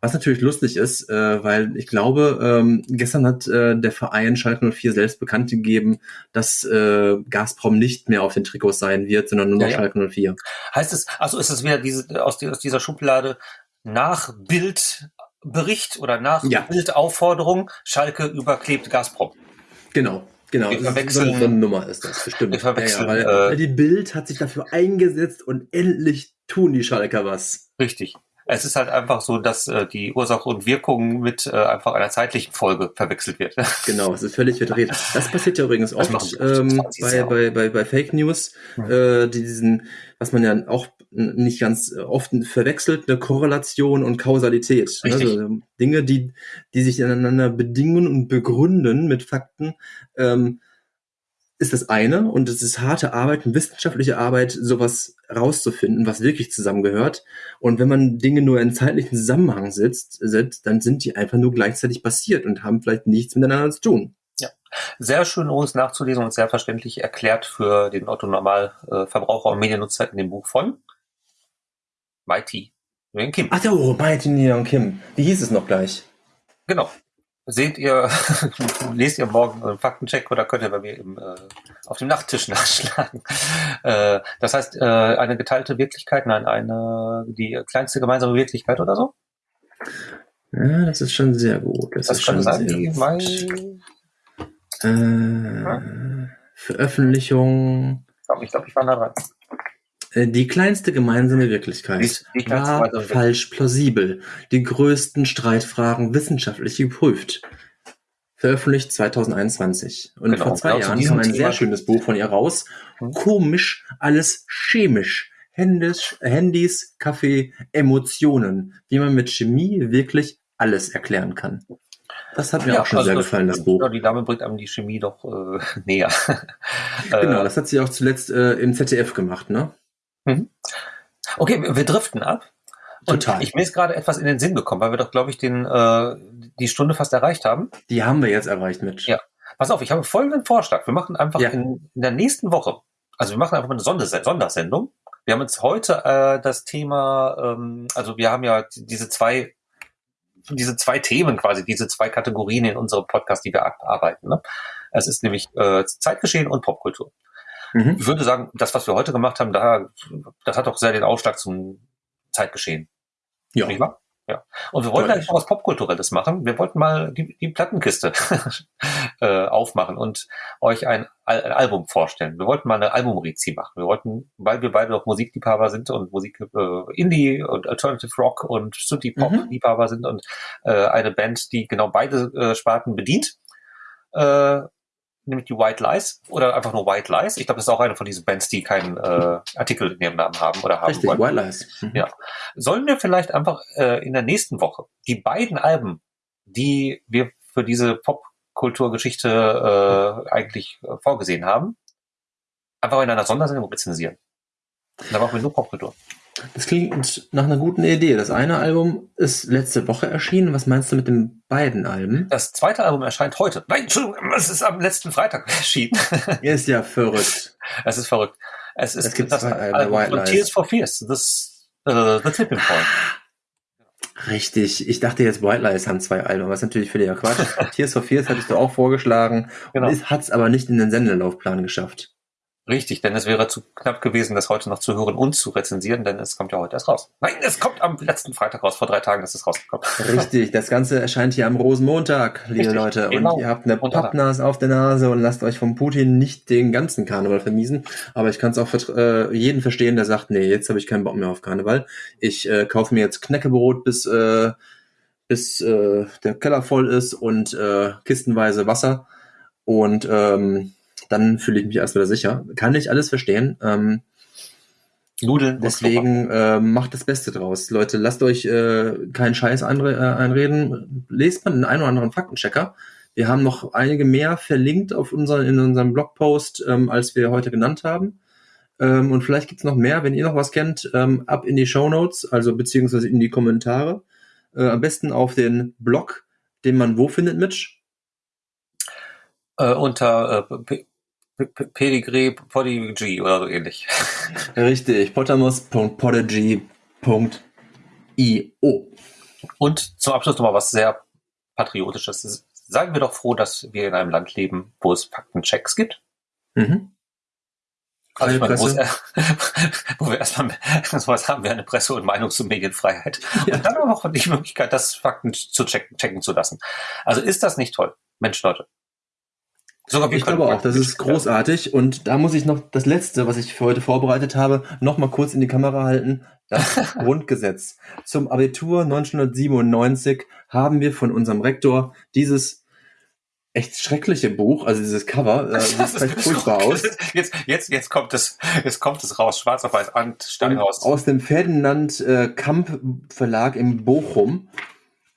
Was natürlich lustig ist, äh, weil ich glaube, ähm, gestern hat äh, der Verein Schalke 04 selbst bekannt gegeben, dass äh, Gazprom nicht mehr auf den Trikots sein wird, sondern nur noch ja, Schalke 04. Heißt es, also ist es wieder diese, aus, aus dieser Schublade nach Bild Bericht oder nach Ja. Bildaufforderung, Schalke überklebt Gazprom. Genau. Genau, Wir verwechseln- so, eine Nummer ist das, bestimmt. Wir verwechseln, ja, ja, weil, äh, die Bild hat sich dafür eingesetzt und endlich tun die Schalker was. Richtig. Es ist halt einfach so, dass äh, die Ursache und Wirkung mit äh, einfach einer zeitlichen Folge verwechselt wird. Genau, es ist völlig verdreht. Das passiert ja übrigens oft ähm, bei, bei, bei, bei Fake News, Mhm. äh, die diesen, was man ja auch nicht ganz oft verwechselt, eine Korrelation und Kausalität. Richtig. Also Dinge, die, die sich ineinander bedingen und begründen mit Fakten, ähm, ist das eine und es ist harte Arbeit, und wissenschaftliche Arbeit, sowas rauszufinden, was wirklich zusammengehört. Und wenn man Dinge nur in zeitlichen Zusammenhang setzt, setzt, dann sind die einfach nur gleichzeitig passiert und haben vielleicht nichts miteinander zu tun. Sehr schön übrigens nachzulesen und sehr verständlich erklärt für den Otto Normalverbraucher und Mediennutzer in dem Buch von Mighty Nguyen Kim. Ach ja, oh, Mighty Neon Kim. Wie hieß es noch gleich? Genau. Seht ihr, lest ihr morgen einen Faktencheck oder könnt ihr bei mir im, äh, auf dem Nachttisch nachschlagen. Äh, das heißt, äh, eine geteilte Wirklichkeit, nein, eine, die kleinste gemeinsame Wirklichkeit oder so? Ja, das ist schon sehr gut. Das, Das ist schon sein, sehr die gut. mein, Äh, Veröffentlichung. ich glaube, ich war nah dran. Äh, Die kleinste gemeinsame Wirklichkeit Die- die war falsch plausibel. Die größten Streitfragen wissenschaftlich geprüft. Veröffentlicht 2021. Und Genau, vor zwei genau Jahren kam ein sehr schönes Buch von ihr raus. Komisch, alles chemisch. Handys, Handys, Kaffee, Emotionen. Wie man mit Chemie wirklich alles erklären kann. Das hat mir auch schon also sehr gefallen, das Buch. Ja, die Dame bringt einem die Chemie doch äh, näher. Genau, Äh, das hat sie auch zuletzt äh, im ZDF gemacht, ne? Okay, wir driften ab. Und Total. ich mir ist gerade etwas in den Sinn gekommen, weil wir doch, glaube ich, den, äh, die Stunde fast erreicht haben. Die haben wir jetzt erreicht mit. Ja. Pass auf, ich habe folgenden Vorschlag. Wir machen einfach Ja. in, in der nächsten Woche, also wir machen einfach mal eine Sonderse- Sondersendung. Wir haben jetzt heute äh, das Thema, ähm, also wir haben ja diese zwei, diese zwei Themen quasi, diese zwei Kategorien in unserem Podcast, die wir abarbeiten. Ne? Es ist nämlich äh, Zeitgeschehen und Popkultur. Mhm. Ich würde sagen, das, was wir heute gemacht haben, da, das hat doch sehr den Ausschlag zum Zeitgeschehen. Ja. Nicht wahr? Ja. Und wir wollten Deutlich. eigentlich noch was Popkulturelles machen. Wir wollten mal die, die Plattenkiste äh, aufmachen und euch ein, Al ein Album vorstellen. Wir wollten mal eine Albumrezi machen. Wir wollten, weil wir beide doch Musikliebhaber sind und Musik äh, Indie und Alternative Rock und Synthie Pop Mhm. Liebhaber sind und äh, eine Band, die genau beide äh, Sparten bedient. Nämlich die White Lies oder einfach nur White Lies. Ich glaube, das ist auch eine von diesen Bands, die keinen äh, Artikel in ihrem Namen haben oder haben Richtig. White Lies. Mhm. Ja. Sollen wir vielleicht einfach äh, in der nächsten Woche die beiden Alben, die wir für diese Popkulturgeschichte äh, eigentlich äh, vorgesehen haben, einfach in einer Sondersendung rezensieren? Da machen wir nur Popkultur. Das klingt nach einer guten Idee. Das eine Album ist letzte Woche erschienen. Was meinst du mit den beiden Alben? Das zweite Album erscheint heute. Nein, Entschuldigung, es ist am letzten Freitag erschienen. Ist ja verrückt. es ist verrückt. Es ist Es gibt das zwei Alben, Album White Lies. Tears for Fears. Das, äh, The Tipping Point. Richtig. Ich dachte jetzt, White Lies haben zwei Alben, ist natürlich völliger Quatsch. Tears for Fears hattest du auch vorgeschlagen. Genau. Und hat es aber nicht in den Sendelaufplan geschafft. Richtig, denn es wäre zu knapp gewesen, das heute noch zu hören und zu rezensieren, denn es kommt ja heute erst raus. Nein, es kommt am letzten Freitag raus, vor drei Tagen ist es rausgekommen. Richtig, das Ganze erscheint hier am Rosenmontag, liebe Richtig, Leute. Und genau. ihr habt eine. Pappnase auf der Nase und lasst euch von Putin nicht den ganzen Karneval vermiesen. Aber ich kann es auch vertr- äh, jeden verstehen, der sagt, nee, jetzt habe ich keinen Bock mehr auf Karneval. Ich äh, kaufe mir jetzt Knäckebrot, bis, äh, bis äh, der Keller voll ist und äh, kistenweise Wasser. Und ähm, dann fühle ich mich erst wieder sicher. Kann ich alles verstehen. Ähm, Nudeln Deswegen äh, macht das Beste draus. Leute, lasst euch äh, keinen Scheiß einre äh, einreden. Lest mal den einen oder anderen Faktenchecker. Wir haben noch einige mehr verlinkt auf unseren, in unserem Blogpost, ähm, als wir heute genannt haben. Ähm, und vielleicht gibt's noch mehr, wenn ihr noch was kennt, ähm, ab in die Show Notes, also beziehungsweise in die Kommentare. Äh, am besten auf den Blog, den man wo findet, Mitch? Äh, unter äh, Pedigree Podigy oder so ähnlich. Richtig, potamus.podigy.io. Und zum Abschluss nochmal was sehr Patriotisches. Seien wir doch froh, dass wir in einem Land leben, wo es Faktenchecks gibt. Mhm. Also ich meine, wo, wo wir erstmal sowas haben wir eine Presse- und Meinungs- und Medienfreiheit. Ja. Und dann auch die Möglichkeit, das Fakten zu checken, checken zu lassen. Also ist das nicht toll? Mensch, Leute. Sogar ich glaube auch, das ist großartig. Und da muss ich noch das Letzte, was ich für heute vorbereitet habe, noch mal kurz in die Kamera halten. Das Grundgesetz. Zum Abitur 1997 haben wir von unserem Rektor dieses echt schreckliche Buch, also dieses Cover, äh, sieht vielleicht furchtbar aus. Jetzt, jetzt, jetzt kommt es, jetzt kommt es raus, schwarz auf weiß, Stein raus. Aus dem Ferdinand äh, Kamp Verlag in Bochum.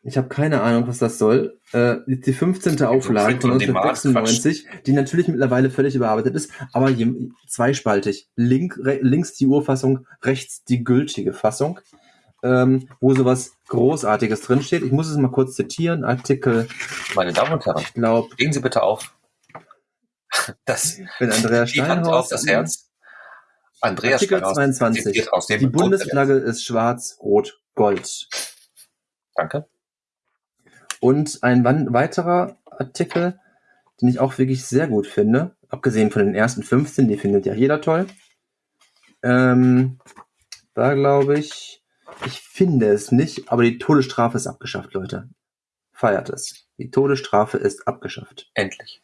Ich habe keine Ahnung, was das soll. Äh, die 15. Auflage von 1996, die natürlich mittlerweile völlig überarbeitet ist, aber je, zweispaltig. Link, re, links die Urfassung, rechts die gültige Fassung, ähm, wo sowas Großartiges drinsteht. Ich muss es mal kurz zitieren. Artikel. Meine Damen und Herren, ich glaube, stehen Sie bitte auf. Das, wenn Andreas die Hand auf das Herz. Andreas Artikel Steinhaus 22. die Bundesflagge ist schwarz, rot, gold. Danke. Und ein weiterer Artikel, den ich auch wirklich sehr gut finde, abgesehen von den ersten 15, die findet ja jeder toll. Ähm, da glaube ich, ich finde es nicht, aber die Todesstrafe ist abgeschafft, Leute. Feiert es. Die Todesstrafe ist abgeschafft. Endlich.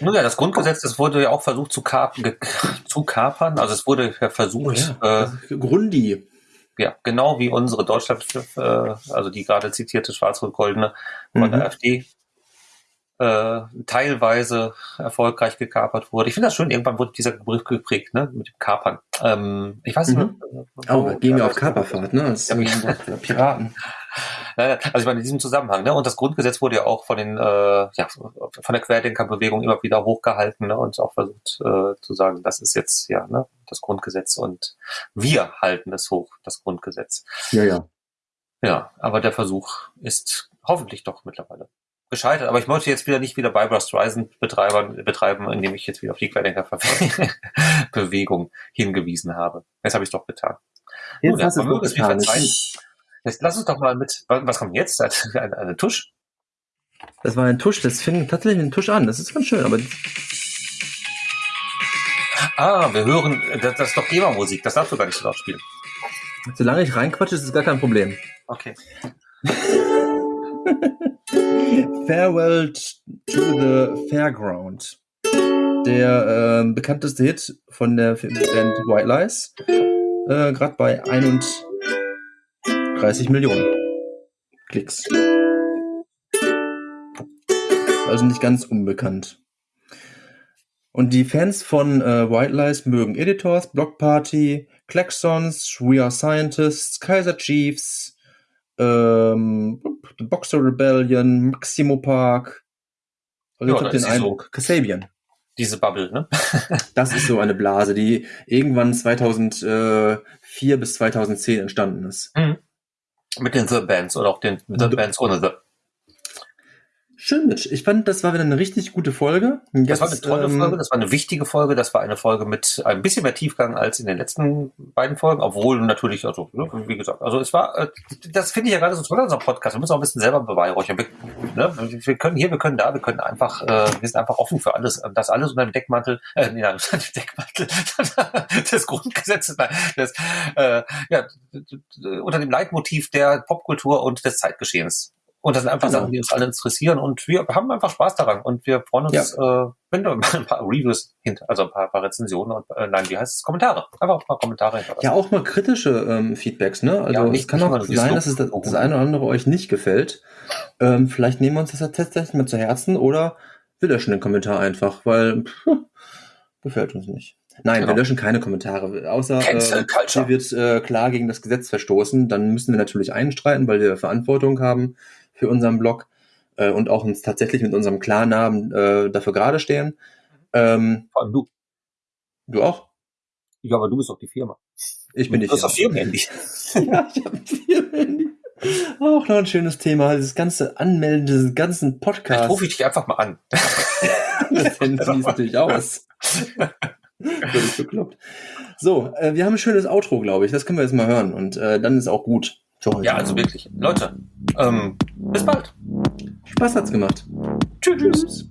Nun ja, das Grundgesetz, das wurde ja auch versucht zu, kapern, zu kapern. Also es wurde ja versucht. Oh ja, äh, Grundi ja, genau wie unsere Deutschland, äh, also die gerade zitierte Schwarz-Rot-Goldene von mhm. der AfD, äh, teilweise erfolgreich gekapert wurde. Ich finde das schön, irgendwann wurde dieser Begriff geprägt, ne, mit dem Kapern. Ähm, ich weiß nicht, mhm. oh, gehen wir auf Kaperfahrt, ne, als ja, Piraten. Also ich meine, in diesem Zusammenhang, ne? Und das Grundgesetz wurde ja auch von den, äh, ja, von der Querdenkerbewegung immer wieder hochgehalten ne? und auch versucht äh, zu sagen, das ist jetzt ja ne, das Grundgesetz und wir halten es hoch, das Grundgesetz. Ja, ja. Ja, aber der Versuch ist hoffentlich doch mittlerweile gescheitert. Aber ich möchte jetzt wieder nicht wieder Barbara Streisand betreiben, betreiben, indem ich jetzt wieder auf die Querdenkerbewegung hingewiesen habe. Jetzt habe ich es doch getan. Jetzt Nun, hast du es getan. Jetzt lass uns doch mal mit, was kommt jetzt? Eine, eine Tusch? Das war ein Tusch, das fing tatsächlich ein Tusch an. Das ist ganz schön, aber. Ah, wir hören, das, das ist doch GEMA-Musik, das darfst du gar nicht so laut spielen. Solange ich reinquatsche, ist es gar kein Problem. Okay. Farewell to the Fairground. Der äh, bekannteste Hit von der Band White Lies. Äh, Gerade bei 21 30 Millionen Klicks. Also nicht ganz unbekannt. Und die Fans von äh, White Lies mögen Editors, Block Party, Klaxons, We Are Scientists, Kaiser Chiefs, ähm, The Boxer Rebellion, Maximo Park. Also ja, ich habe den Eindruck, so Kasabian. Diese Bubble, ne? das ist so eine Blase, die irgendwann 2004 bis 2010 entstanden ist. Mhm. Mit den The Bands oder auch den The Bands ohne The. Schön, Mitch. Ich fand, das war wieder eine richtig gute Folge. Jetzt, das war eine tolle ähm, Folge, das war eine wichtige Folge, das war eine Folge mit ein bisschen mehr Tiefgang als in den letzten beiden Folgen, obwohl natürlich, also, ne, wie gesagt, also es war, äh, das finde ich ja gerade so toll an unserem Podcast. Wir müssen auch ein bisschen selber beweihräuchern. Wir, ne, wir können hier, wir können da, wir können einfach, äh, wir sind einfach offen für alles. Das alles unter dem Deckmantel, äh, nee, nein, unter dem Deckmantel des Grundgesetzes, nein, des, äh, ja, unter dem Leitmotiv der Popkultur und des Zeitgeschehens. Und das sind einfach genau. Sachen, die uns alle interessieren und wir haben einfach Spaß daran und wir freuen uns, ja. äh, wenn mal ein paar Reviews hinter, also ein paar, paar Rezensionen und äh, nein, wie heißt es? Kommentare. Einfach ein paar Kommentare hinterlassen. Ja, auch mal kritische ähm, Feedbacks, ne? Also ja, nicht, es kann auch sein, dass es das, das eine oder andere euch nicht gefällt. Ähm, vielleicht nehmen wir uns das tatsächlich mal zu Herzen oder wir löschen den Kommentar einfach, weil pff, gefällt uns nicht. Nein, genau. wir löschen keine Kommentare. Außer äh, hier wird äh, klar gegen das Gesetz verstoßen, dann müssen wir natürlich einstreiten, weil wir Verantwortung haben für unseren Blog äh, und auch uns tatsächlich mit unserem Klarnamen äh, dafür gerade stehen. Ähm, Vor allem du. Du auch? Ja, aber du bist auch die Firma. Ich bin nicht. Du hast auch Firmenhandy. ja, ich habe ein Firmenhandy. Auch noch ein schönes Thema, dieses ganze Anmelden, diesen ganzen Podcast. Vielleicht rufe ich dich einfach mal an. das sieht natürlich aus. Völlig bekloppt. So, äh, wir haben ein schönes Outro, glaube ich. Das können wir jetzt mal hören. Und äh, dann ist auch gut. Ja, also wirklich. Leute, ähm, bis bald. Spaß hat's gemacht. Tschüss. Tschüss.